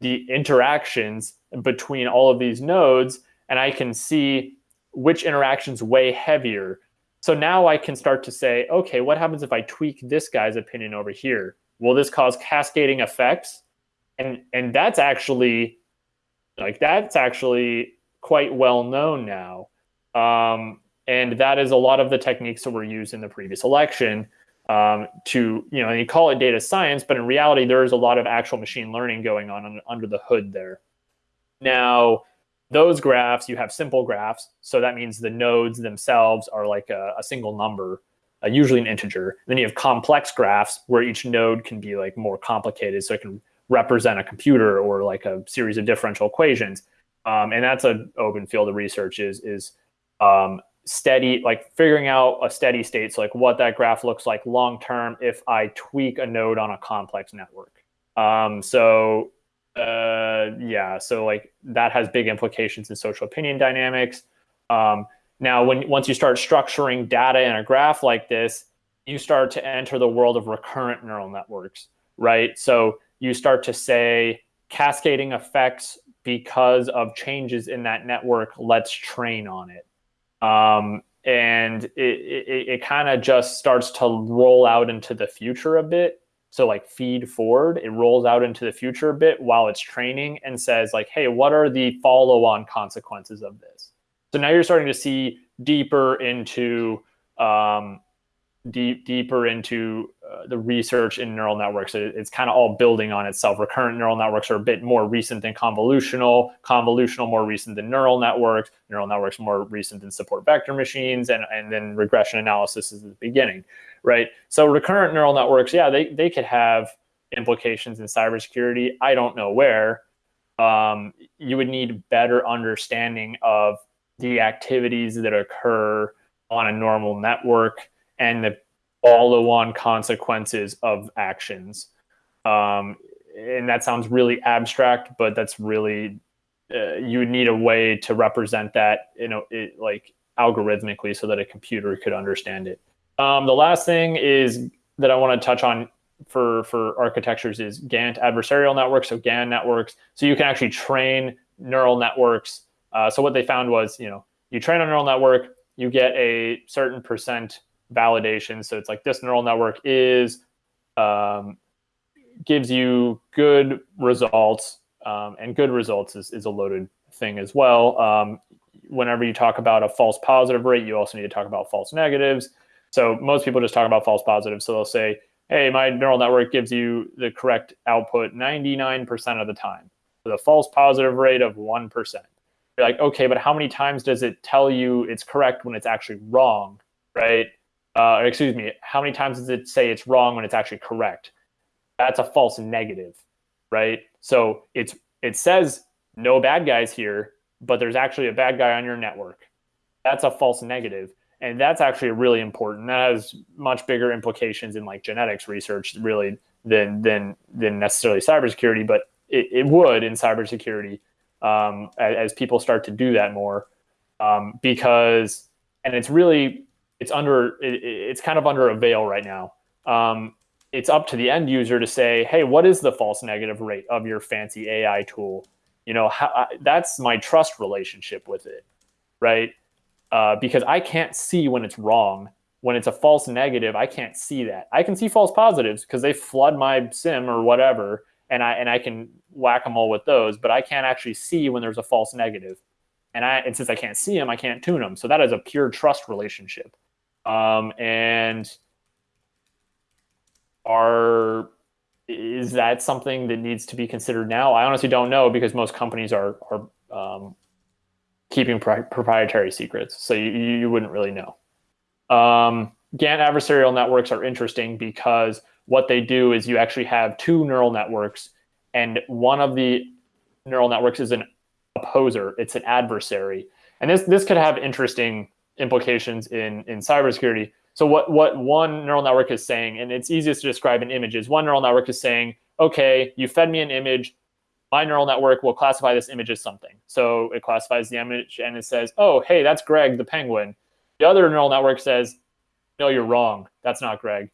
the interactions between all of these nodes and I can see which interactions weigh heavier. So now I can start to say, okay, what happens if I tweak this guy's opinion over here? Will this cause cascading effects? And and that's actually like that's actually quite well known now. Um, and that is a lot of the techniques that were used in the previous election um, to, you know, and you call it data science, but in reality, there is a lot of actual machine learning going on, on under the hood there. Now, those graphs, you have simple graphs. So that means the nodes themselves are like a, a single number, uh, usually an integer. Then you have complex graphs where each node can be like more complicated. So it can represent a computer or like a series of differential equations. Um, and that's an open field of research is, is um, steady, like figuring out a steady state, so like what that graph looks like long term if I tweak a node on a complex network. Um, so uh, yeah, so like that has big implications in social opinion dynamics. Um, now, when once you start structuring data in a graph like this, you start to enter the world of recurrent neural networks, right? So you start to say cascading effects because of changes in that network. Let's train on it. Um, and it, it, it kind of just starts to roll out into the future a bit. So like feed forward, it rolls out into the future a bit while it's training and says like, hey, what are the follow-on consequences of this? So now you're starting to see deeper into um, deep deeper into uh, the research in neural networks. It, it's kind of all building on itself. Recurrent neural networks are a bit more recent than convolutional, convolutional more recent than neural networks, neural networks more recent than support vector machines, and, and then regression analysis is the beginning, right? So recurrent neural networks, yeah, they, they could have implications in cybersecurity. I don't know where. Um, you would need better understanding of the activities that occur on a normal network and the follow-on consequences of actions. Um, and that sounds really abstract, but that's really uh, you need a way to represent that, you know, it, like algorithmically, so that a computer could understand it. Um, the last thing is that I want to touch on for for architectures is GAN adversarial networks, so GAN networks. So you can actually train neural networks. Uh, so what they found was, you know, you train a neural network, you get a certain percent validation. So it's like this neural network is um, gives you good results, um, and good results is, is a loaded thing as well. Um, whenever you talk about a false positive rate, you also need to talk about false negatives. So most people just talk about false positives. So they'll say, hey, my neural network gives you the correct output 99% of the time with a false positive rate of 1%. You're like, okay, but how many times does it tell you it's correct when it's actually wrong, right? Uh, excuse me, how many times does it say it's wrong when it's actually correct? That's a false negative, right? So it's it says no bad guys here, but there's actually a bad guy on your network. That's a false negative. And that's actually really important. That has much bigger implications in like genetics research, really, than than than necessarily cybersecurity. But it, it would in cybersecurity um, as, as, people start to do that more, um, because and it's really it's under it, it's kind of under a veil right now. Um, it's up to the end user to say, hey, what is the false negative rate of your fancy AI tool? You know, how, that's my trust relationship with it, right? Uh, because I can't see when it's wrong. When it's a false negative, I can't see that. I can see false positives because they flood my SIEM or whatever, and I and I can whack them all with those. But I can't actually see when there's a false negative, and I and since I can't see them, I can't tune them. So that is a pure trust relationship. Um, and are is that something that needs to be considered now? I honestly don't know because most companies are are um, keeping proprietary secrets, so you, you wouldn't really know. Um, GAN adversarial networks are interesting because what they do is you actually have two neural networks, and one of the neural networks is an opposer, it's an adversary, and this this could have interesting implications in in cybersecurity so what, what one neural network is saying, and it's easiest to describe in images, one neural network is saying, okay, you fed me an image, my neural network will classify this image as something. So it classifies the image and it says, oh, hey, that's Greg the penguin. The other neural network says, no, you're wrong. That's not Greg.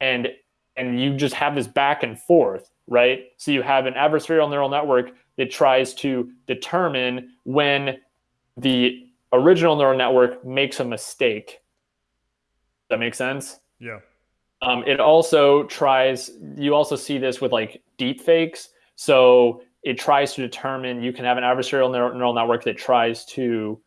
And and you just have this back and forth, right? So you have an adversarial neural network that tries to determine when the original neural network makes a mistake that makes sense? Yeah. Um, it also tries, you also see this with like deep fakes. So it tries to determine, you can have an adversarial neural network that tries to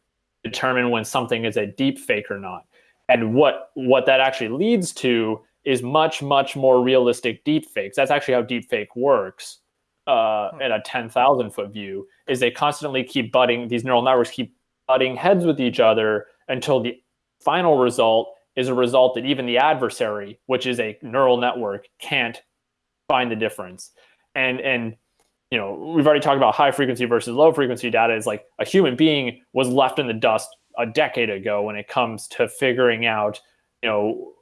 determine when something is a deep fake or not. And what, what that actually leads to is much, much more realistic deep fakes. That's actually how deep fake works uh, at a 10,000 foot view is they constantly keep butting, these neural networks keep butting heads with each other until the final result is a result that even the adversary, which is a neural network, can't find the difference. And and you know, we've already talked about high frequency versus low frequency data is like a human being was left in the dust a decade ago when it comes to figuring out, you know,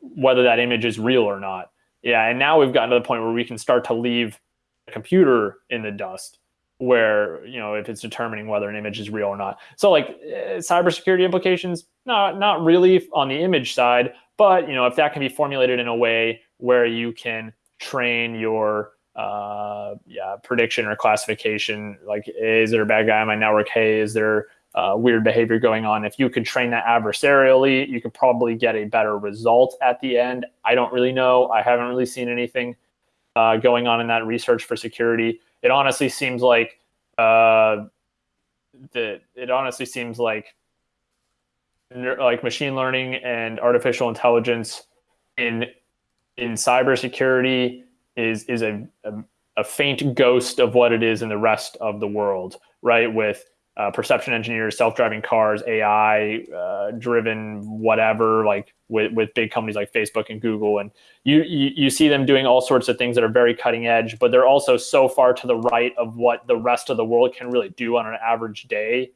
whether that image is real or not. Yeah, and now we've gotten to the point where we can start to leave the computer in the dust where you know if it's determining whether an image is real or not. So like uh, cybersecurity implications, not not really on the image side, but you know if that can be formulated in a way where you can train your uh, yeah prediction or classification, like is there a bad guy on my network? Hey, is there uh, weird behavior going on? If you could train that adversarially, you could probably get a better result at the end. I don't really know. I haven't really seen anything uh, going on in that research for security it honestly seems like uh, the it honestly seems like like machine learning and artificial intelligence in in cybersecurity is is a, a, a faint ghost of what it is in the rest of the world, right? With uh, perception engineers, self-driving cars, AI uh, driven whatever, like with, with big companies like Facebook and Google, and you, you you see them doing all sorts of things that are very cutting edge, but they're also so far to the right of what the rest of the world can really do on an average day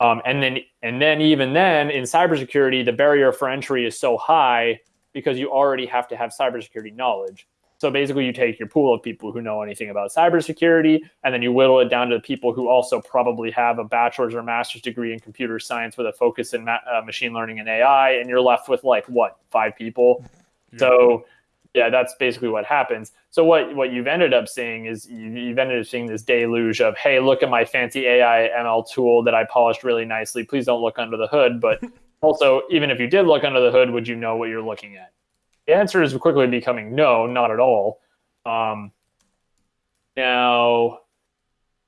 Um, and then and then even then in cybersecurity, the barrier for entry is so high because you already have to have cybersecurity knowledge. So basically, you take your pool of people who know anything about cybersecurity, and then you whittle it down to the people who also probably have a bachelor's or master's degree in computer science with a focus in ma- uh, machine learning and AI, and you're left with like what five people. Yeah. So yeah, that's basically what happens. So what what you've ended up seeing is you, you've ended up seeing this deluge of hey, look at my fancy AI ML tool that I polished really nicely. Please don't look under the hood, but also even if you did look under the hood, would you know what you're looking at? The answer is quickly becoming no, not at all. Um, now,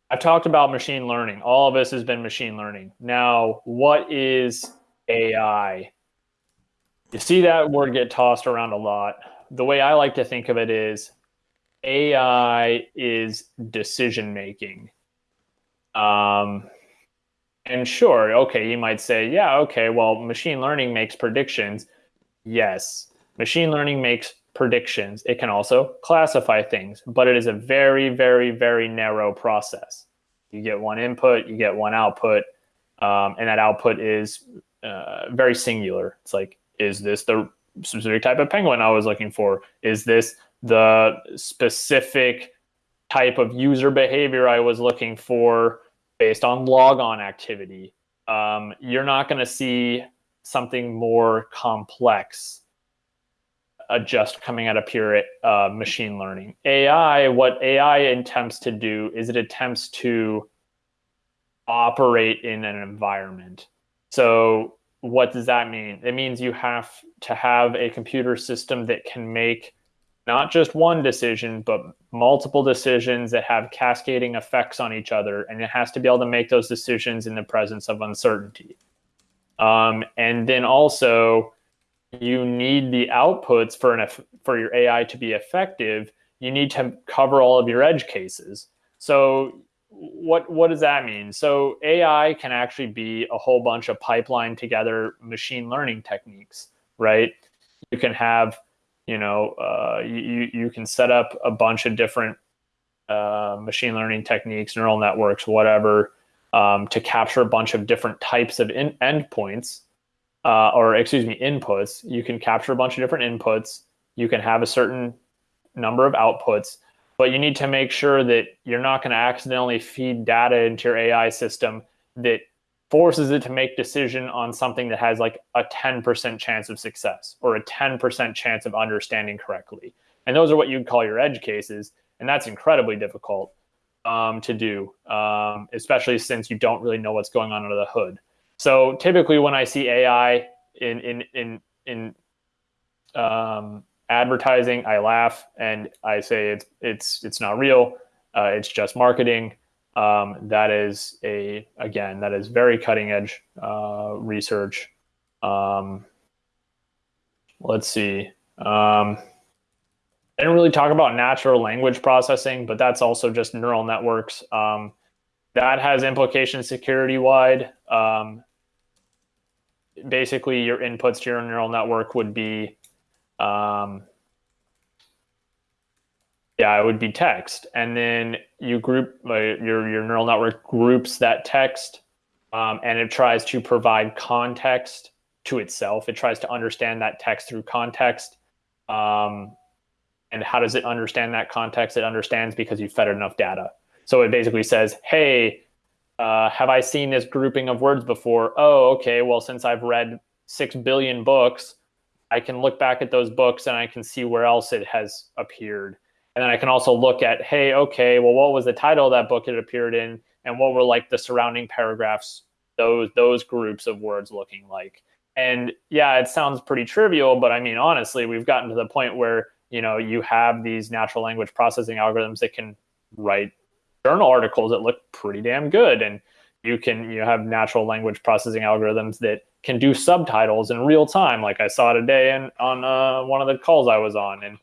I've talked about machine learning. All of this has been machine learning. Now, what is AI? You see that word get tossed around a lot. The way I like to think of it is AI is decision making. Um, and sure, okay, you might say, yeah, okay, well, machine learning makes predictions. Yes, Machine learning makes predictions. It can also classify things, but it is a very, very, very narrow process. You get one input, you get one output, um, and that output is uh, very singular. It's like, is this the specific type of penguin I was looking for? Is this the specific type of user behavior I was looking for based on logon activity? Um, you're not going to see something more complex just coming out of pure uh, machine learning. AI, what AI attempts to do is it attempts to operate in an environment. So, what does that mean? It means you have to have a computer system that can make not just one decision, but multiple decisions that have cascading effects on each other. And it has to be able to make those decisions in the presence of uncertainty. Um, and then also, you need the outputs for an for your AI to be effective. You need to cover all of your edge cases. So what what does that mean? So AI can actually be a whole bunch of pipeline together machine learning techniques, right? You can have, you know, uh, you you can set up a bunch of different uh, machine learning techniques, neural networks, whatever, um, to capture a bunch of different types of in- endpoints uh, or excuse me, inputs. You can capture a bunch of different inputs. You can have a certain number of outputs, but you need to make sure that you're not going to accidentally feed data into your AI system that forces it to make decision on something that has like a 10% chance of success or a 10% chance of understanding correctly. And those are what you'd call your edge cases. And that's incredibly difficult um, to do, um, especially since you don't really know what's going on under the hood. So typically, when I see AI in in in in um, advertising, I laugh and I say it's it's it's not real. Uh, it's just marketing. Um, that is a again that is very cutting edge uh, research. Um, let's see. Um, I didn't really talk about natural language processing, but that's also just neural networks. Um, that has implications security wide. Um, basically your inputs to your neural network would be um, yeah it would be text. And then you group uh, your your neural network groups that text um, and it tries to provide context to itself. It tries to understand that text through context. Um, and how does it understand that context? It understands because you fed it enough data. So it basically says hey uh, have I seen this grouping of words before? Oh, okay. Well, since I've read six billion books, I can look back at those books and I can see where else it has appeared. And then I can also look at, hey, okay, well, what was the title of that book it appeared in, and what were like the surrounding paragraphs, those those groups of words looking like. And yeah, it sounds pretty trivial, but I mean, honestly, we've gotten to the point where you know you have these natural language processing algorithms that can write journal articles that look pretty damn good and you can you have natural language processing algorithms that can do subtitles in real time like i saw today in, on uh, one of the calls i was on and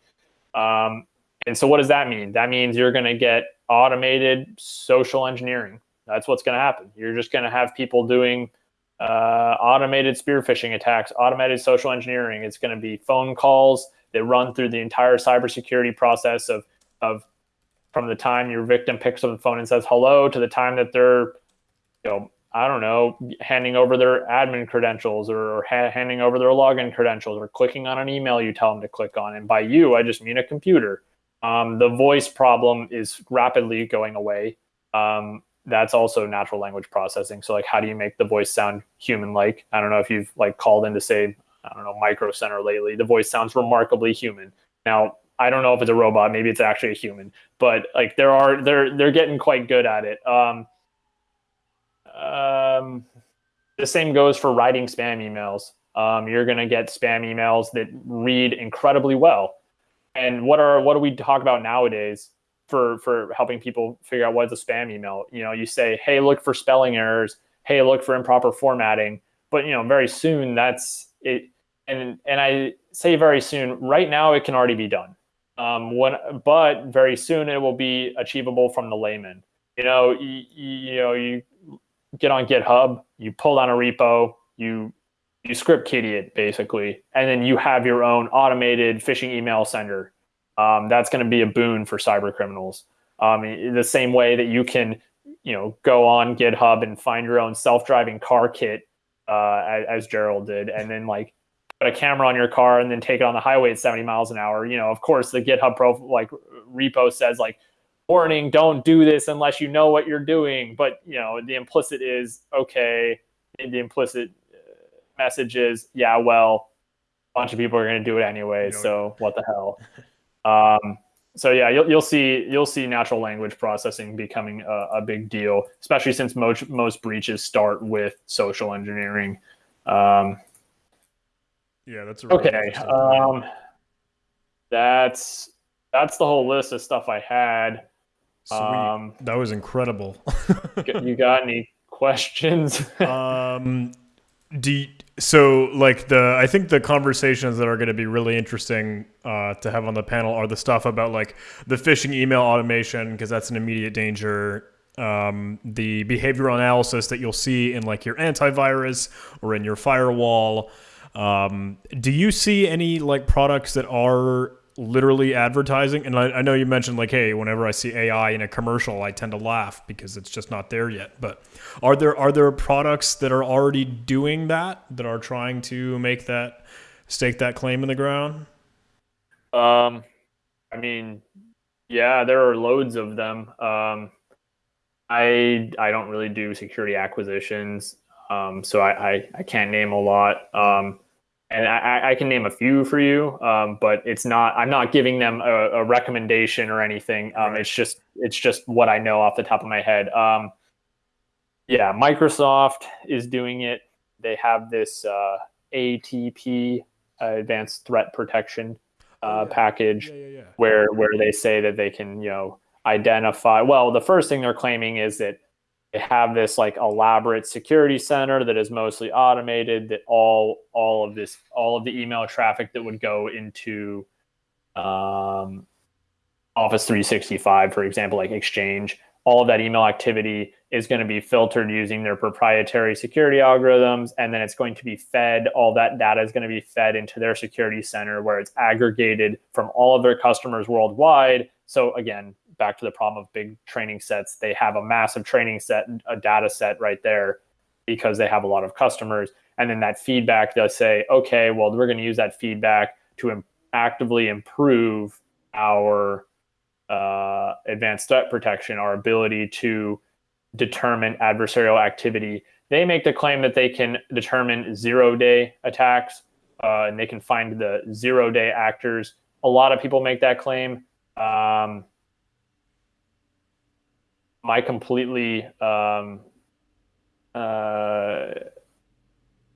um, and so what does that mean? That means you're going to get automated social engineering. That's what's going to happen. You're just going to have people doing uh, automated spear phishing attacks automated social engineering. It's going to be phone calls that run through the entire cybersecurity process of of from the time your victim picks up the phone and says hello to the time that they're you know I don't know, handing over their admin credentials or, or ha- handing over their login credentials or clicking on an email you tell them to click on. And by you, I just mean a computer. Um, the voice problem is rapidly going away. Um, that's also natural language processing. So like, how do you make the voice sound human-like? I don't know if you've like called in to say, I don't know, Micro Center lately. The voice sounds remarkably human. Now, I don't know if it's a robot. Maybe it's actually a human. But like, there are they're they're getting quite good at it. Um, um, the same goes for writing spam emails. Um, you're going to get spam emails that read incredibly well. And what are what do we talk about nowadays for for helping people figure out what's a spam email? You know, you say, "Hey, look for spelling errors. Hey, look for improper formatting." But you know, very soon that's it. And and I say very soon. Right now, it can already be done. Um, when, but very soon it will be achievable from the layman. You know, you, you know, you get on GitHub, you pull down a repo, you you script kiddie it basically, and then you have your own automated phishing email sender. Um, that's going to be a boon for cyber criminals. Um, the same way that you can, you know, go on GitHub and find your own self-driving car kit, uh, as, as Gerald did, and then like a camera on your car and then take it on the highway at 70 miles an hour. You know, of course, the GitHub pro like repo says like warning, don't do this unless you know what you're doing. But you know, the implicit is okay. And The implicit uh, message is, yeah, well, a bunch of people are going to do it anyway. So what the hell? um, so yeah, you'll, you'll see you'll see natural language processing becoming a, a, big deal, especially since most most breaches start with social engineering. Um, yeah, that's really okay. Um, that's that's the whole list of stuff I had. Sweet. Um, that was incredible. you got any questions? um, do you, so like the I think the conversations that are going to be really interesting uh, to have on the panel are the stuff about like the phishing email automation because that's an immediate danger. Um, the behavioral analysis that you'll see in like your antivirus or in your firewall. Um, do you see any like products that are literally advertising. And I, I, know you mentioned like, hey, whenever I see AI in a commercial, I tend to laugh because it's just not there yet. But are there are there products that are already doing that that are trying to make that stake that claim in the ground? Um, I mean, yeah, there are loads of them. Um, I I don't really do security acquisitions, um, so I, I, I can't name a lot. Um, and I, I, can name a few for you, um, but it's not. I'm not giving them a, a recommendation or anything. Um, right. It's just it's just what I know off the top of my head. Um, yeah, Microsoft is doing it. They have this uh, ATP, uh, Advanced Threat Protection uh, oh, yeah. package, yeah, yeah, where where they say that they can you know identify. Well, the first thing they're claiming is that they have this like elaborate security center that is mostly automated that all all of this all of the email traffic that would go into um, office 365 for example like exchange all of that email activity is going to be filtered using their proprietary security algorithms and then it's going to be fed all that data is going to be fed into their security center where it's aggregated from all of their customers worldwide. So again back to the problem of big training sets. They have a massive training set, a data set right there because they have a lot of customers. And then that feedback does say, okay, well, we're going to use that feedback to Im- actively improve our uh, advanced threat protection, our ability to determine adversarial activity. They make the claim that they can determine zero day attacks uh, and they can find the zero day actors. A lot of people make that claim. Um, my completely um, uh,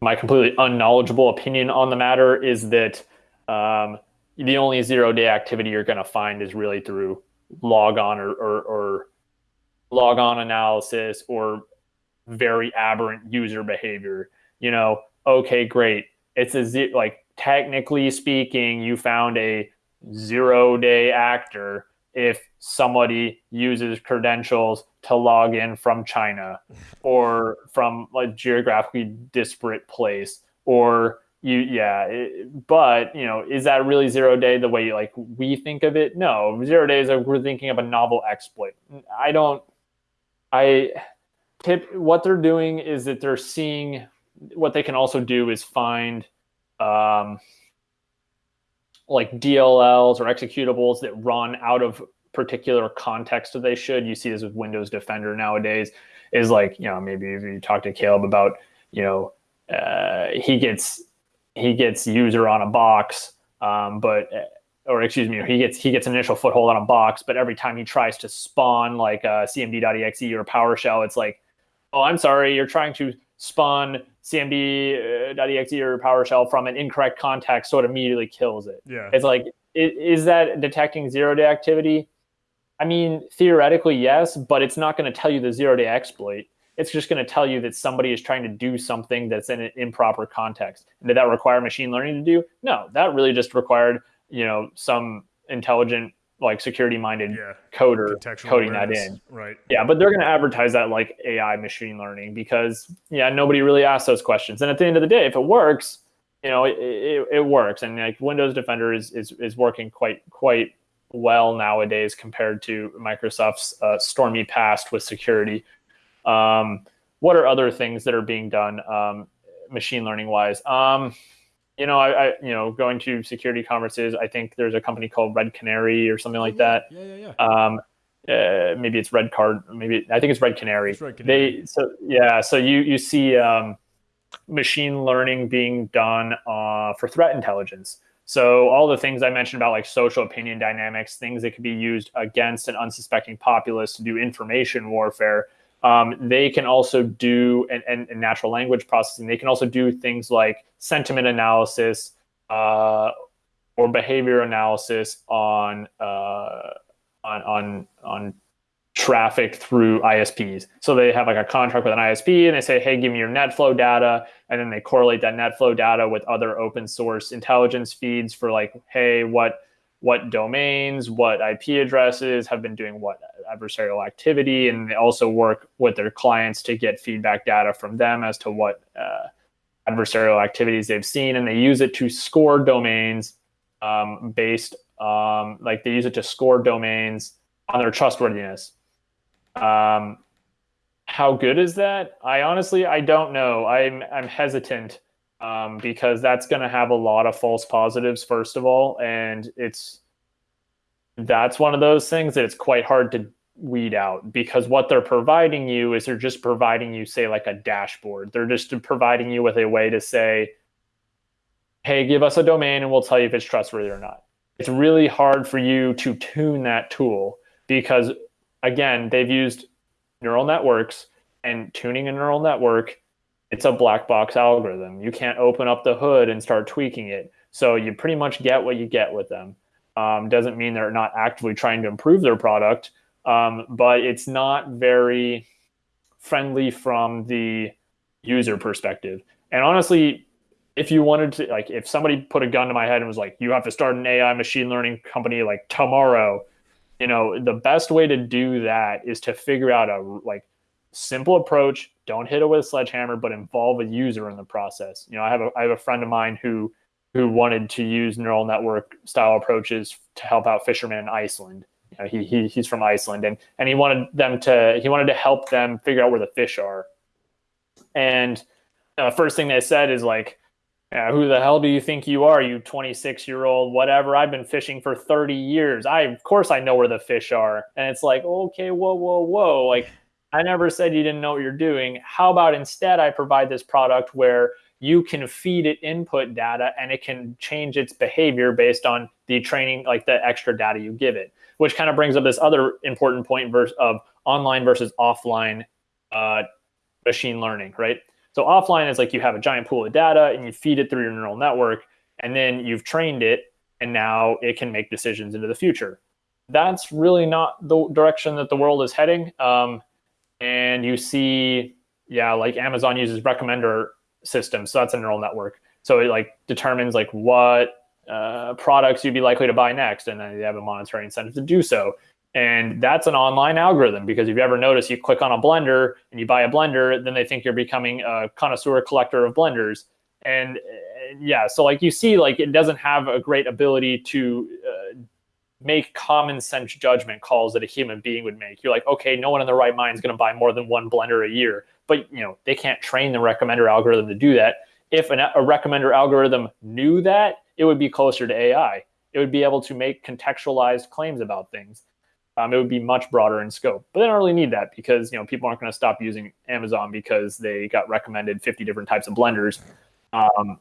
my completely unknowledgeable opinion on the matter is that um, the only zero day activity you're going to find is really through log on or, or, or log on analysis or very aberrant user behavior. You know, okay, great. It's a z- like technically speaking, you found a zero day actor if somebody uses credentials to log in from China or from a geographically disparate place or you yeah it, but you know is that really zero day the way like we think of it? No zero days we're thinking of a novel exploit. I don't i tip what they're doing is that they're seeing what they can also do is find um, like DLLs or executables that run out of particular context that they should. You see this with Windows Defender nowadays. Is like you know maybe if you talk to Caleb about you know uh, he gets he gets user on a box, um, but or excuse me, he gets he gets an initial foothold on a box, but every time he tries to spawn like a CMD.exe or PowerShell, it's like, oh, I'm sorry, you're trying to spawn CMD.exe uh, or PowerShell from an incorrect context, so it immediately kills it. Yeah. It's like, is that detecting zero day activity? I mean, theoretically, yes, but it's not going to tell you the zero day exploit. It's just going to tell you that somebody is trying to do something that's in an improper context. And did that require machine learning to do? No, that really just required, you know, some intelligent, like security minded Yeah. coder coding that in. Right. Yeah, but they're going to advertise that like AI machine learning because yeah, nobody really asks those questions. And at the end of the day, if it works, you know, it, it, it works. And like Windows Defender is, is is working quite quite well nowadays compared to Microsoft's uh, stormy past with security. Um, what are other things that are being done um, machine learning wise? Um, you know, I, I you know going to security conferences. I think there's a company called Red Canary or something like that. Yeah, yeah, yeah. Um, uh, maybe it's Red Card. Maybe I think it's Red Canary. It's Red Canary. They so yeah. So you you see um, machine learning being done uh, for threat intelligence. So all the things I mentioned about like social opinion dynamics, things that could be used against an unsuspecting populace to do information warfare. Um, they can also do and, and, and natural language processing. They can also do things like sentiment analysis uh, or behavior analysis on uh, on on on traffic through ISPs. So they have like a contract with an ISP and they say, hey, give me your net flow data. And then they correlate that net flow data with other open source intelligence feeds for like, hey, what what domains, what IP addresses have been doing what adversarial activity. And they also work with their clients to get feedback data from them as to what uh, adversarial activities they've seen. And they use it to score domains um, based, um, like they use it to score domains on their trustworthiness. Um, how good is that? I honestly I don't know. I'm I'm hesitant um, because that's going to have a lot of false positives first of all, and it's that's one of those things that it's quite hard to weed out because what they're providing you is they're just providing you say like a dashboard. They're just providing you with a way to say, hey, give us a domain and we'll tell you if it's trustworthy or not. It's really hard for you to tune that tool because again, they've used neural networks and tuning a neural network, it's a black box algorithm. You can't open up the hood and start tweaking it. So you pretty much get what you get with them. Um, doesn't mean they're not actively trying to improve their product, um, but it's not very friendly from the user perspective. And honestly, if you wanted to, like, if somebody put a gun to my head and was like, you have to start an AI machine learning company like tomorrow, you know the best way to do that is to figure out a like simple approach don't hit it with a sledgehammer but involve a user in the process you know i have a i have a friend of mine who who wanted to use neural network style approaches to help out fishermen in iceland you know, he, he he's from iceland and and he wanted them to he wanted to help them figure out where the fish are and uh, first thing they said is like who the hell do you think you are, you 26 year old, whatever? I've been fishing for 30 years. I, of course, I know where the fish are. And it's like, okay, whoa, whoa, whoa. Like, I never said you didn't know what you're doing. How about instead I provide this product where you can feed it input data and it can change its behavior based on the training, like the extra data you give it, which kind of brings up this other important point of online versus offline uh, machine learning, right? So offline is like you have a giant pool of data and you feed it through your neural network, and then you've trained it, and now it can make decisions into the future. That's really not the direction that the world is heading. Um, and you see, yeah, like Amazon uses recommender systems, so that's a neural network. So it like determines like what uh, products you'd be likely to buy next, and then they have a monetary incentive to do so. And that's an online algorithm because if you ever notice, you click on a blender and you buy a blender, then they think you're becoming a connoisseur collector of blenders. And uh, yeah, so like you see, like it doesn't have a great ability to uh, make common sense judgment calls that a human being would make. You're like, okay, no one in the right mind is going to buy more than one blender a year, but you know they can't train the recommender algorithm to do that. If an, a recommender algorithm knew that, it would be closer to AI. It would be able to make contextualized claims about things. Um, it would be much broader in scope. But they don't really need that because you know people aren't going to stop using Amazon because they got recommended 50 different types of blenders. Um,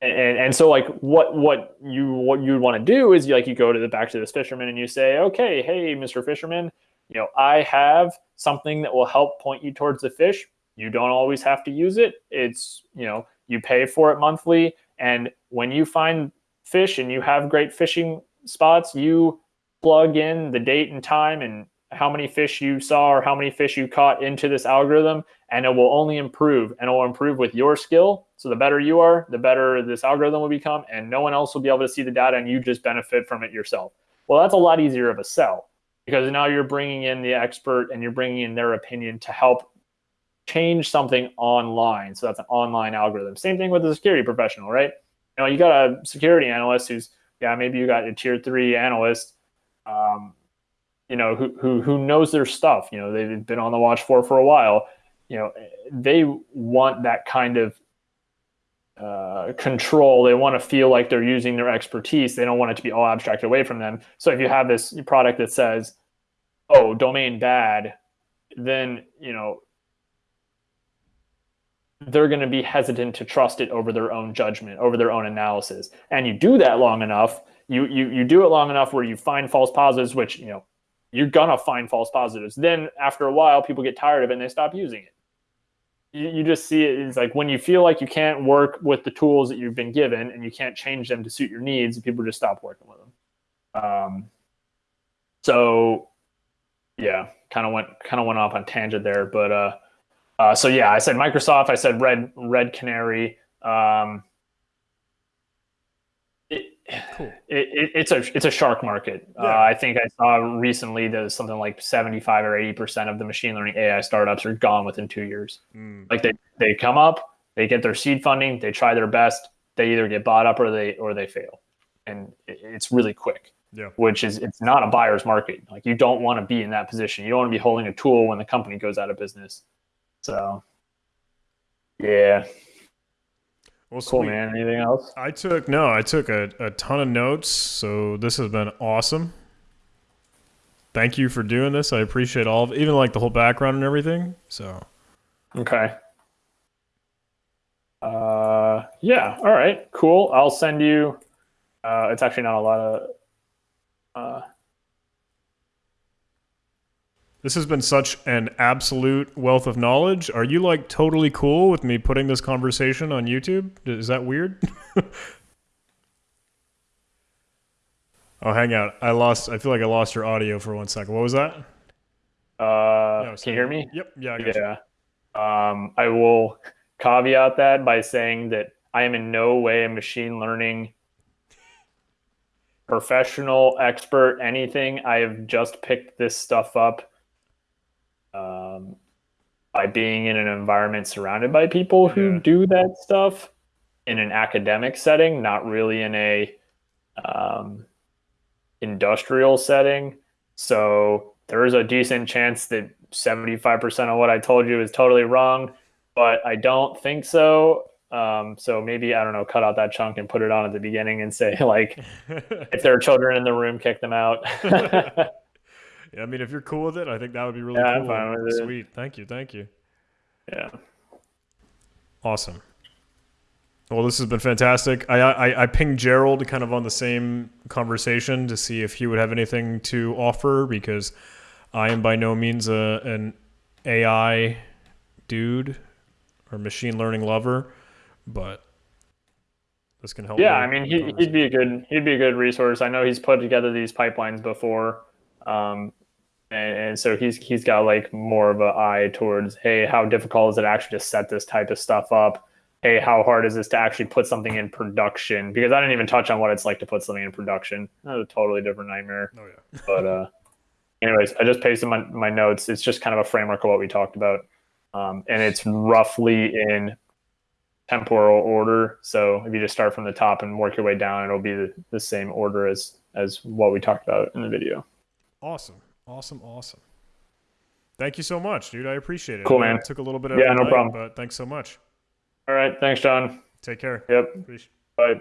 and, and so like what what you what you want to do is you, like you go to the back to this fisherman and you say okay hey mr fisherman you know i have something that will help point you towards the fish. You don't always have to use it. It's you know you pay for it monthly. And when you find fish and you have great fishing spots you plug in the date and time and how many fish you saw or how many fish you caught into this algorithm and it will only improve and it will improve with your skill. So the better you are the better this algorithm will become and no one else will be able to see the data and you just benefit from it yourself. Well that's a lot easier of a sell because now you're bringing in the expert and you're bringing in their opinion to help change something online. So that's an online algorithm. Same thing with the security professional right? You know you got a security analyst who's yeah maybe you got a tier three analyst um, you know, who, who, who knows their stuff, you know, they've been on the watch for for a while, you know, they want that kind of uh, control. They want to feel like they're using their expertise. They don't want it to be all abstracted away from them. So if you have this product that says, "Oh, domain bad," then you know they're going to be hesitant to trust it over their own judgment, over their own analysis. And you do that long enough, you you you do it long enough where you find false positives, which you know you're gonna find false positives. Then after a while, people get tired of it and they stop using it. You, just see. It's like when you feel like you can't work with the tools that you've been given and you can't change them to suit your needs, people just stop working with them. Um, so yeah, kind of went kind of went off on tangent there, but uh, uh, so yeah, I said Microsoft, I said Red Red Canary. Um, Cool. It, it, it's a it's a shark market. Yeah. Uh, I think I saw recently that something like seventy five or eighty percent of the machine learning AI startups are gone within two years. Mm. Like they they come up, they get their seed funding, they try their best, they either get bought up or they or they fail, and it, it's really quick. Yeah. Which is it's not a buyer's market. Like you don't want to be in that position. You don't want to be holding a tool when the company goes out of business. So, yeah, well, cool, sweet. man. Anything else? I took no, I took a, a ton of notes, so this has been awesome. Thank you for doing this. I appreciate all of even like the whole background and everything. So Okay. Uh yeah, all right, cool. I'll send you uh it's actually not a lot of uh this has been such an absolute wealth of knowledge. Are you like totally cool with me putting this conversation on YouTube? Is that weird? oh, hang out. I lost. I feel like I lost your audio for one second. What was that? Uh, no, can you hear me? Yep. Yeah. yeah. Um, I will caveat that by saying that I am in no way a machine learning professional, expert, anything. I have just picked this stuff up um, by being in an environment surrounded by people who yeah. do that stuff in an academic setting, not really in a um, industrial setting. So there is a decent chance that 75% of what I told you is totally wrong, but I don't think so. Um, so maybe I don't know, cut out that chunk and put it on at the beginning and say like, if there are children in the room, kick them out. I mean, if you're cool with it, I think that would be really yeah, cool. I'm fine with Sweet. It. Thank you. Thank you. Yeah. Awesome. Well, this has been fantastic. I, I, I pinged Gerald kind of on the same conversation to see if he would have anything to offer because I am by no means a, an AI dude or machine learning lover, but this can help. Yeah, I mean, he, would be a good he'd be a good resource. I know he's put together these pipelines before. Um, and, and so he's he's got like more of an eye towards hey how difficult is it actually to set this type of stuff up? Hey how hard is this to actually put something in production? Because i didn't even touch on what it's like to put something in production. That's a totally different nightmare. Oh yeah. But uh anyways i just pasted my, my notes. It's just kind of a framework of what we talked about. Um, and it's roughly in temporal order. So if you just start from the top and work your way down it'll be the, the same order as as what we talked about in the video. Awesome, awesome, awesome. Thank you so much, dude. I appreciate it. Cool, man. It took a little bit of Yeah, no night, problem. but thanks so much. All right, thanks, John. Take care. Yep. Appreciate- Bye.